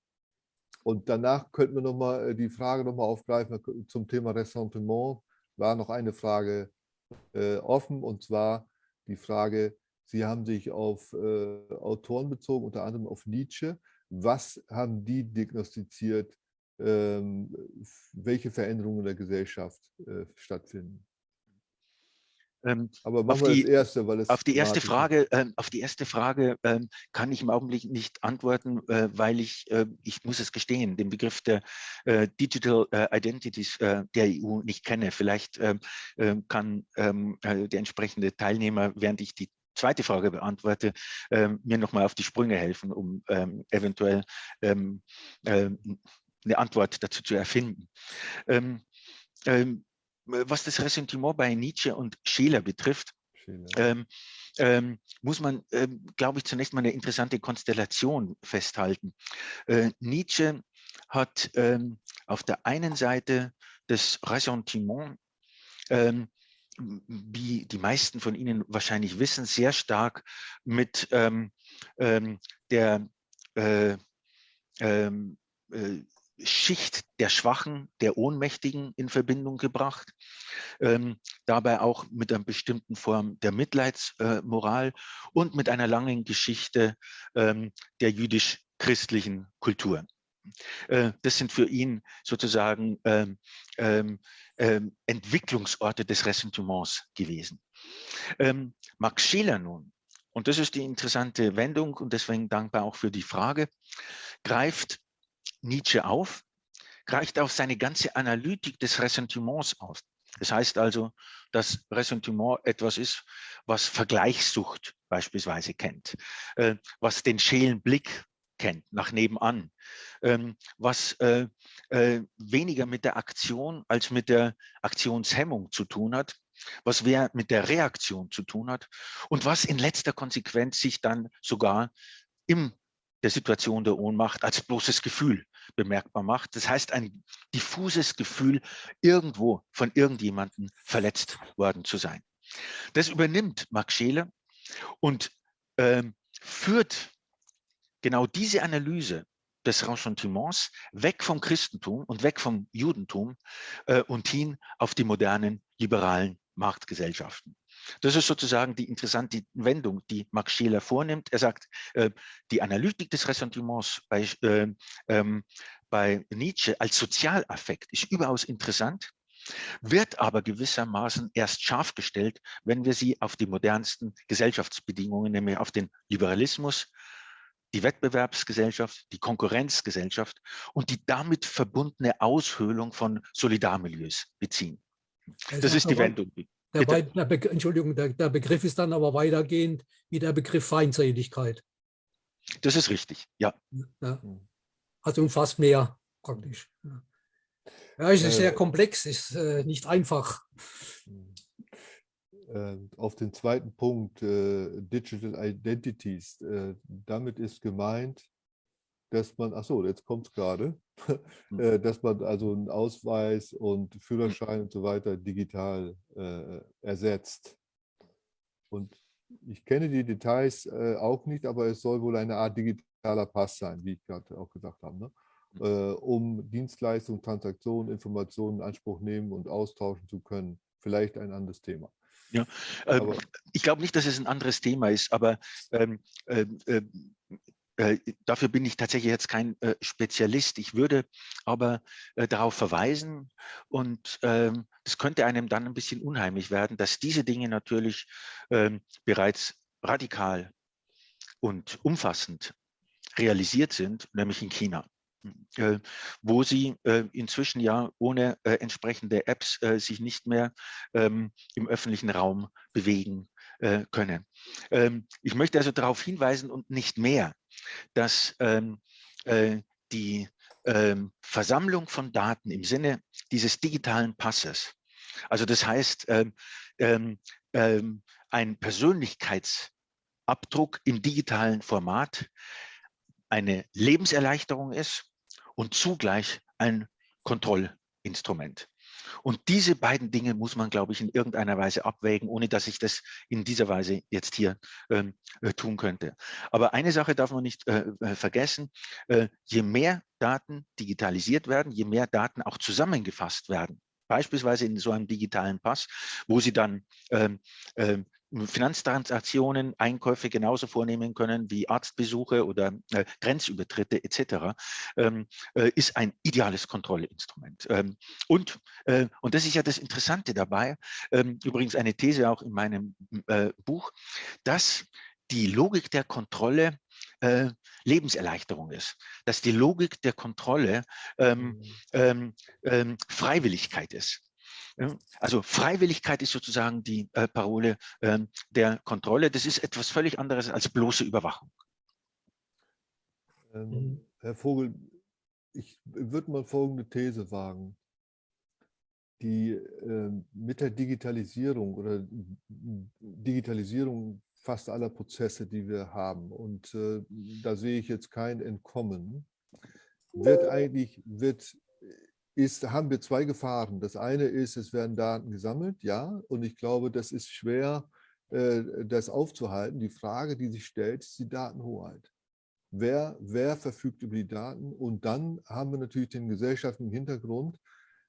Und danach könnten wir noch mal äh, die Frage noch mal aufgreifen zum Thema Ressentiment. War noch eine Frage äh, offen und zwar die Frage, Sie haben sich auf äh, Autoren bezogen, unter anderem auf Nietzsche. Was haben die diagnostiziert welche Veränderungen in der Gesellschaft äh, stattfinden. Ähm, Aber machen auf wir die, das erste, weil es auf die erste Frage, ähm, auf die erste Frage ähm, kann ich im Augenblick nicht antworten, äh, weil ich, äh, ich muss es gestehen, den Begriff der äh, Digital äh, Identities äh, der EU nicht kenne. Vielleicht ähm, kann ähm, äh, der entsprechende Teilnehmer, während ich die zweite Frage beantworte, ähm, mir nochmal auf die Sprünge helfen, um eventuell eine Antwort dazu zu erfinden. Ähm, ähm, was das Ressentiment bei Nietzsche und Scheler betrifft, ähm, ähm, muss man, ähm, glaube ich, zunächst mal eine interessante Konstellation festhalten. Äh, Nietzsche hat ähm, auf der einen Seite das Ressentiment, wie die meisten von Ihnen wahrscheinlich wissen, sehr stark mit der äh, ähm, äh, Schicht der Schwachen, der Ohnmächtigen in Verbindung gebracht, ähm, dabei auch mit einer bestimmten Form der Mitleidsmoral äh, und mit einer langen Geschichte ähm, der jüdisch-christlichen Kultur. Äh, das sind für ihn sozusagen ähm, ähm, ähm Entwicklungsorte des Ressentiments gewesen. Ähm, Max Scheler nun, und das ist die interessante Wendung und deswegen dankbar auch für die Frage, greift Nietzsche auf, greift auf seine ganze Analytik des Ressentiments auf. Das heißt also, dass Ressentiment etwas ist, was Vergleichssucht beispielsweise kennt, äh, was den schälen Blick kennt, nach nebenan, ähm, was äh, äh, weniger mit der Aktion als mit der Aktionshemmung zu tun hat, was mehr mit der Reaktion zu tun hat und was in letzter Konsequenz sich dann sogar im der Situation der Ohnmacht als bloßes Gefühl bemerkbar macht. Das heißt, ein diffuses Gefühl, irgendwo von irgendjemandem verletzt worden zu sein. Das übernimmt Max Scheler und ähm, führt genau diese Analyse des Ressentiments weg vom Christentum und weg vom Judentum äh, und hin auf die modernen liberalen Marktgesellschaften. Das ist sozusagen die interessante Wendung, die Max Scheler vornimmt. Er sagt, äh, die Analytik des Ressentiments bei, äh, ähm, bei Nietzsche als Sozialaffekt ist überaus interessant. wird aber gewissermaßen erst scharf gestellt, wenn wir sie auf die modernsten Gesellschaftsbedingungen, nämlich auf den Liberalismus, die Wettbewerbsgesellschaft, die Konkurrenzgesellschaft und die damit verbundene Aushöhlung von Solidarmilieus beziehen. Das ist die Wendung. Der, der Be Entschuldigung, der, der, Begriff ist dann aber weitergehend wie der Begriff Feindseligkeit. Das ist richtig, ja. ja. Also umfasst mehr praktisch. Ja, es ist äh, sehr komplex, ist äh, nicht einfach. Äh, auf den zweiten Punkt, äh, Digital Identities, äh, damit ist gemeint, dass man, ach so, jetzt kommt es gerade, hm. äh, dass man also einen Ausweis und Führerschein und so weiter digital äh, ersetzt. Und ich kenne die Details äh, auch nicht, aber es soll wohl eine Art digitaler Pass sein, wie ich gerade auch gesagt habe, ne? Hm. Äh, um Dienstleistungen, Transaktionen, Informationen in Anspruch nehmen und austauschen zu können. Vielleicht ein anderes Thema. Ja, ähm, ich glaube nicht, dass es ein anderes Thema ist, aber ähm, ähm, ähm äh, dafür bin ich tatsächlich jetzt kein äh, Spezialist. Ich würde aber äh, darauf verweisen und ähm, es könnte einem dann ein bisschen unheimlich werden, dass diese Dinge natürlich ähm, bereits radikal und umfassend realisiert sind, nämlich in China wo sie inzwischen ja ohne entsprechende Apps sich nicht mehr ähm, im öffentlichen Raum bewegen können. ich möchte also darauf hinweisen und nicht mehr, dass ähm, äh, die ähm, Versammlung von Daten im Sinne dieses digitalen Passes, also das heißt, ähm, ähm, ähm ein Persönlichkeitsabdruck im digitalen Format eine Lebenserleichterung ist und zugleich ein Kontrollinstrument. Und diese beiden Dinge muss man, glaube ich, in irgendeiner Weise abwägen, ohne dass ich das in dieser Weise jetzt hier ähm, äh, tun könnte. Aber eine Sache darf man nicht äh, äh, vergessen, äh, je mehr Daten digitalisiert werden, je mehr Daten auch zusammengefasst werden, beispielsweise in so einem digitalen Pass, wo Sie dann ähm, ähm, Finanztransaktionen, Einkäufe genauso vornehmen können wie Arztbesuche oder äh, Grenzübertritte etc., ähm, äh, ist ein ideales Kontrollinstrument. Ähm, und, äh, und das ist ja das Interessante dabei, ähm, übrigens eine These auch in meinem äh, Buch, dass die Logik der Kontrolle äh, Lebenserleichterung ist, dass die Logik der Kontrolle ähm, mhm. ähm, ähm, Freiwilligkeit ist. Also Freiwilligkeit ist sozusagen die äh, Parole äh, der Kontrolle. Das ist etwas völlig anderes als bloße Überwachung. Ähm, mhm. Herr Vogel, ich würde mal folgende These wagen. Die äh, mit der Digitalisierung oder Digitalisierung fast aller Prozesse, die wir haben, und äh, da sehe ich jetzt kein Entkommen, wird eigentlich, wird ist, haben wir zwei Gefahren. Das eine ist, es werden Daten gesammelt, ja, und ich glaube, das ist schwer, äh, das aufzuhalten. Die Frage, die sich stellt, ist die Datenhoheit. Wer, wer verfügt über die Daten? Und dann haben wir natürlich den gesellschaftlichen Hintergrund.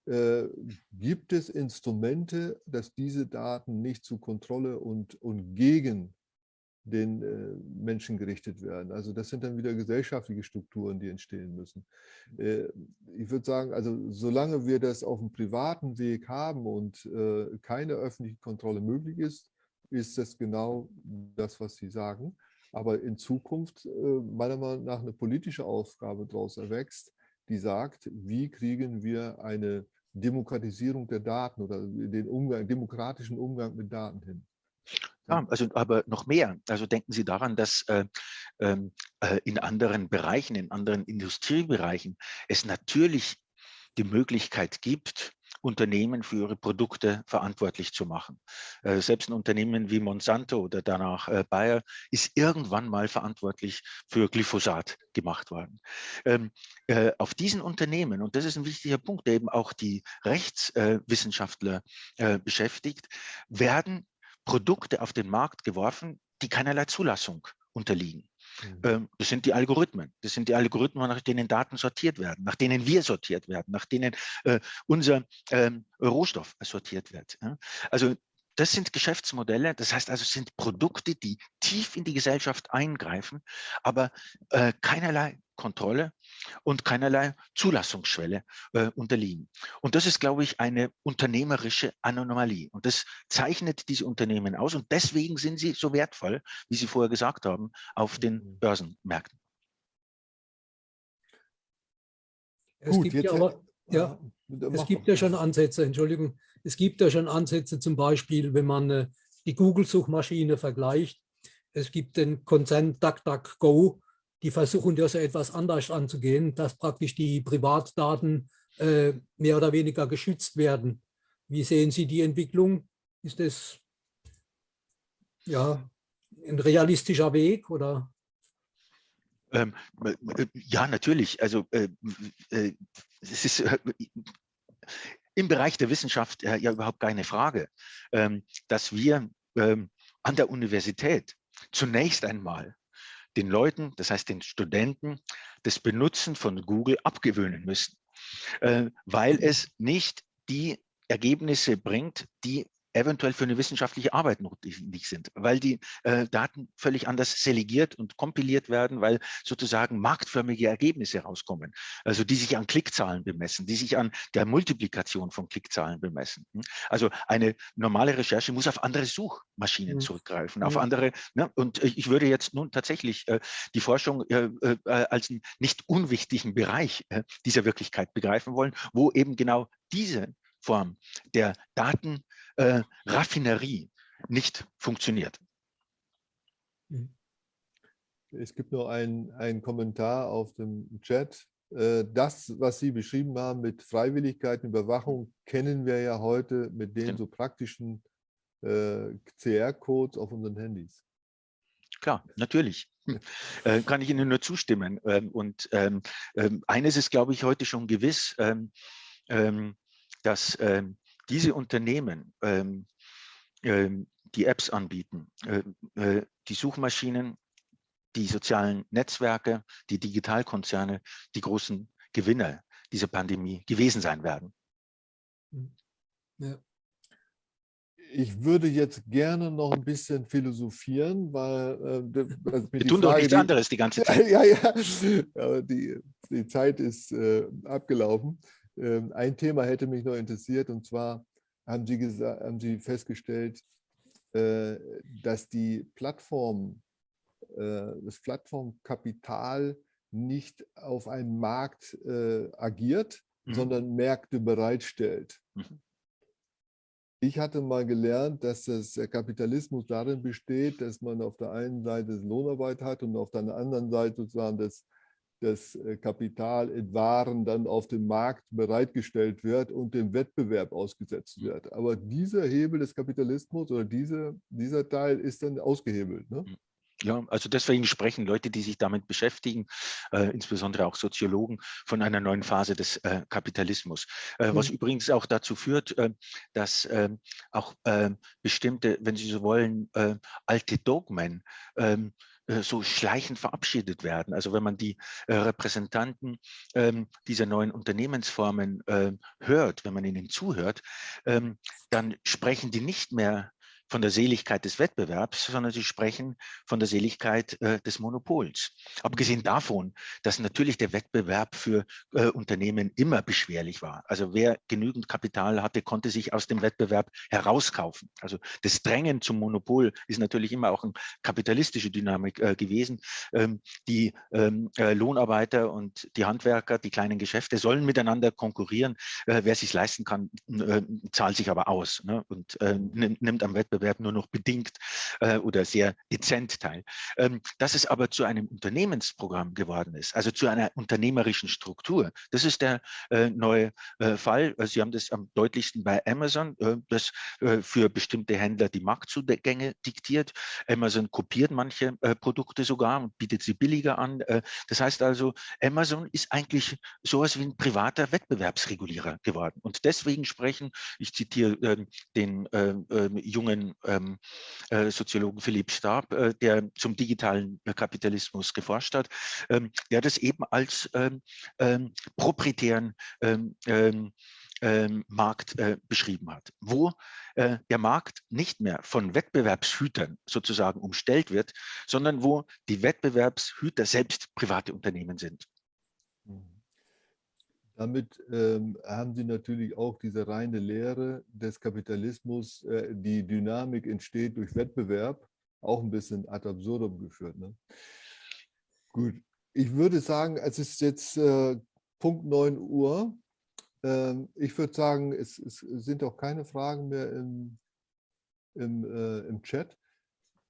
Äh, gibt es Instrumente, dass diese Daten nicht zu Kontrolle und, und gegen den äh, Menschen gerichtet werden. Also das sind dann wieder gesellschaftliche Strukturen, die entstehen müssen. Äh, ich würde sagen, also solange wir das auf dem privaten Weg haben und äh, keine öffentliche Kontrolle möglich ist, ist das genau das, was Sie sagen. Aber in Zukunft meiner Meinung nach eine politische Aufgabe daraus erwächst, die sagt, wie kriegen wir eine Demokratisierung der Daten oder den Umgang, demokratischen Umgang mit Daten hin. Ja, also aber noch mehr. Also denken Sie daran, dass äh, ähm, äh, in anderen Bereichen, in anderen Industriebereichen es natürlich die Möglichkeit gibt, Unternehmen für ihre Produkte verantwortlich zu machen. Äh, selbst ein Unternehmen wie Monsanto oder danach äh, Bayer ist irgendwann mal verantwortlich für Glyphosat gemacht worden. Ähm, äh, auf diesen Unternehmen, und das ist ein wichtiger Punkt, der eben auch die Rechtswissenschaftler äh, beschäftigt, werden Produkte auf den Markt geworfen, die keinerlei Zulassung unterliegen. Mhm. Ähm, das sind die Algorithmen. Das sind die Algorithmen, nach denen Daten sortiert werden, nach denen wir sortiert werden, nach denen äh, unser ähm, Rohstoff sortiert wird. Also das sind Geschäftsmodelle, das heißt also, es sind Produkte, die tief in die Gesellschaft eingreifen, aber äh, keinerlei Kontrolle und keinerlei Zulassungsschwelle äh, unterliegen. Und das ist, glaube ich, eine unternehmerische Anomalie. Und das zeichnet diese Unternehmen aus. Und deswegen sind sie so wertvoll, wie Sie vorher gesagt haben, auf den mhm. Börsenmärkten. Es Gut, gibt ja, aber, ja, es gibt ja schon Ansätze, Entschuldigung, es gibt ja schon Ansätze, zum Beispiel, wenn man äh, die Google-Suchmaschine vergleicht. Es gibt den Konzern DuckDuckGo, die versuchen das etwas anders anzugehen, dass praktisch die Privatdaten äh, mehr oder weniger geschützt werden. Wie sehen Sie die Entwicklung? Ist das ja, ein realistischer Weg oder? Ähm, äh, ja, natürlich. Also äh, äh, es ist äh, im Bereich der Wissenschaft ja überhaupt keine Frage, ähm, dass wir ähm, an der Universität zunächst einmal den Leuten, das heißt den Studenten, das Benutzen von Google abgewöhnen müssen, äh, weil es nicht die Ergebnisse bringt, die eventuell für eine wissenschaftliche Arbeit notwendig sind, weil die äh, Daten völlig anders selegiert und kompiliert werden, weil sozusagen marktförmige Ergebnisse rauskommen, also die sich an Klickzahlen bemessen, die sich an der Multiplikation von Klickzahlen bemessen. Hm? Also eine normale Recherche muss auf andere Suchmaschinen mhm. zurückgreifen, auf andere. Ne? Und ich würde jetzt nun tatsächlich äh, die Forschung äh, äh, als einen nicht unwichtigen Bereich äh, dieser Wirklichkeit begreifen wollen, wo eben genau diese Form der Daten äh, Raffinerie nicht funktioniert. Mhm. Es gibt noch einen Kommentar auf dem Chat. Äh, das, was Sie beschrieben haben mit Freiwilligkeit und Überwachung, kennen wir ja heute mit den so praktischen äh, CR-Codes auf unseren Handys. Klar, natürlich. Äh, kann ich Ihnen nur zustimmen. Ähm, und ähm, ähm, eines ist, glaube ich, heute schon gewiss, ähm, ähm, dass ähm, diese Unternehmen, ähm, ähm, die Apps anbieten, äh, äh, die Suchmaschinen, die sozialen Netzwerke, die Digitalkonzerne, die großen Gewinner dieser Pandemie gewesen sein werden. Hm. Ja. Ich würde jetzt gerne noch ein bisschen philosophieren, weil äh, also wir tun Frage, doch nichts die, anderes die ganze Zeit. Ja, ja, aber die, die Zeit ist äh, abgelaufen. Ähm, ein Thema hätte mich noch interessiert und zwar haben Sie, gesagt, haben Sie festgestellt, äh, dass die Plattform, äh, das Plattformkapital nicht auf einem Markt äh, agiert, mhm. sondern Märkte bereitstellt. Mhm. Ich hatte mal gelernt, dass das, der Kapitalismus darin besteht, dass man auf der einen Seite Lohnarbeit hat und auf der anderen Seite sozusagen das das äh, Kapital in Waren dann auf dem Markt bereitgestellt wird und dem Wettbewerb ausgesetzt wird. Aber dieser Hebel des Kapitalismus oder diese, dieser Teil ist dann ausgehebelt. Ne? Ja, also deswegen sprechen Leute, die sich damit beschäftigen, äh, insbesondere auch Soziologen, von einer neuen Phase des äh, Kapitalismus. Äh, mhm. Was übrigens auch dazu führt, äh, dass ähm, auch ähm, bestimmte, wenn Sie so wollen, äh, alte Dogmen ähm, äh, so schleichend verabschiedet werden. Also wenn man die äh, Repräsentanten ähm, dieser neuen Unternehmensformen äh, hört, wenn man ihnen zuhört, ähm, dann sprechen die nicht mehr von der Seligkeit des Wettbewerbs, sondern sie sprechen von der Seligkeit äh, des Monopols. Abgesehen davon, dass natürlich der Wettbewerb für äh, Unternehmen immer beschwerlich war. Also wer genügend Kapital hatte, konnte sich aus dem Wettbewerb herauskaufen. Also das Drängen zum Monopol ist natürlich immer auch eine kapitalistische Dynamik äh, gewesen. Ähm, die ähm, äh, Lohnarbeiter und die Handwerker, die kleinen Geschäfte sollen miteinander konkurrieren. Äh, wer sich leisten kann, äh, zahlt sich aber aus ne? und nimmt am Wettbewerb Wettbewerb nur noch bedingt äh, oder sehr dezent teil. Ähm, dass es aber zu einem Unternehmensprogramm geworden ist, also zu einer unternehmerischen Struktur, das ist der äh, neue äh, Fall. Äh, Sie haben das am deutlichsten bei Amazon, äh, das äh, für bestimmte Händler die Marktzugänge diktiert. Amazon kopiert manche Produkte sogar und bietet sie billiger an. das heißt also, Amazon ist eigentlich sowas wie ein privater Wettbewerbsregulierer geworden. Und deswegen sprechen, ich zitiere ähm, den jungen ähm, äh, Soziologen Philipp Stab, äh, der zum digitalen Kapitalismus geforscht hat, ähm, der das eben als ähm, ähm proprietären ähm, ähm, Markt äh, beschrieben hat, wo äh, der Markt nicht mehr von Wettbewerbshütern sozusagen umstellt wird, sondern wo die Wettbewerbshüter selbst private Unternehmen sind. Damit ähm, haben Sie natürlich auch diese reine Lehre des Kapitalismus, äh, die Dynamik entsteht durch Wettbewerb, auch ein bisschen ad absurdum geführt. Ne? Gut, ich würde sagen, es ist jetzt äh, Punkt 9 Uhr. Ähm, ich würde sagen, es, es, sind auch keine Fragen mehr im, im, äh, im Chat.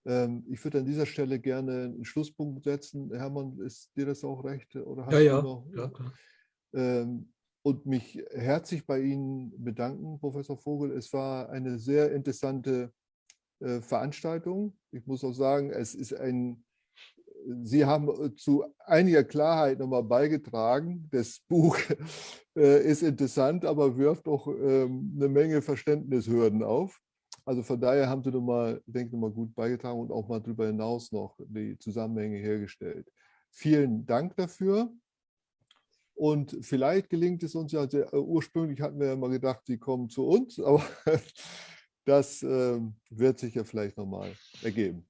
Ähm, ich würde an dieser Stelle gerne einen Schlusspunkt setzen. Hermann, ist dir das auch recht? Oder hast ja, ja. Noch, ja klar. Ähm, und mich herzlich bei Ihnen bedanken, Professor Vogel. Es war eine sehr interessante äh, Veranstaltung. Ich muss auch sagen, es ist ein Sie haben äh, zu einiger Klarheit nochmal beigetragen. Das Buch äh, ist interessant, aber wirft auch ähm, eine Menge Verständnishürden auf. Also von daher haben Sie nochmal, denke ich, mal gut beigetragen und auch mal darüber hinaus noch die Zusammenhänge hergestellt. Vielen Dank dafür. Und vielleicht gelingt es uns ja, sehr, äh, ursprünglich hatten wir ja mal gedacht, Sie kommen zu uns, aber das äh, wird sich ja vielleicht nochmal ergeben.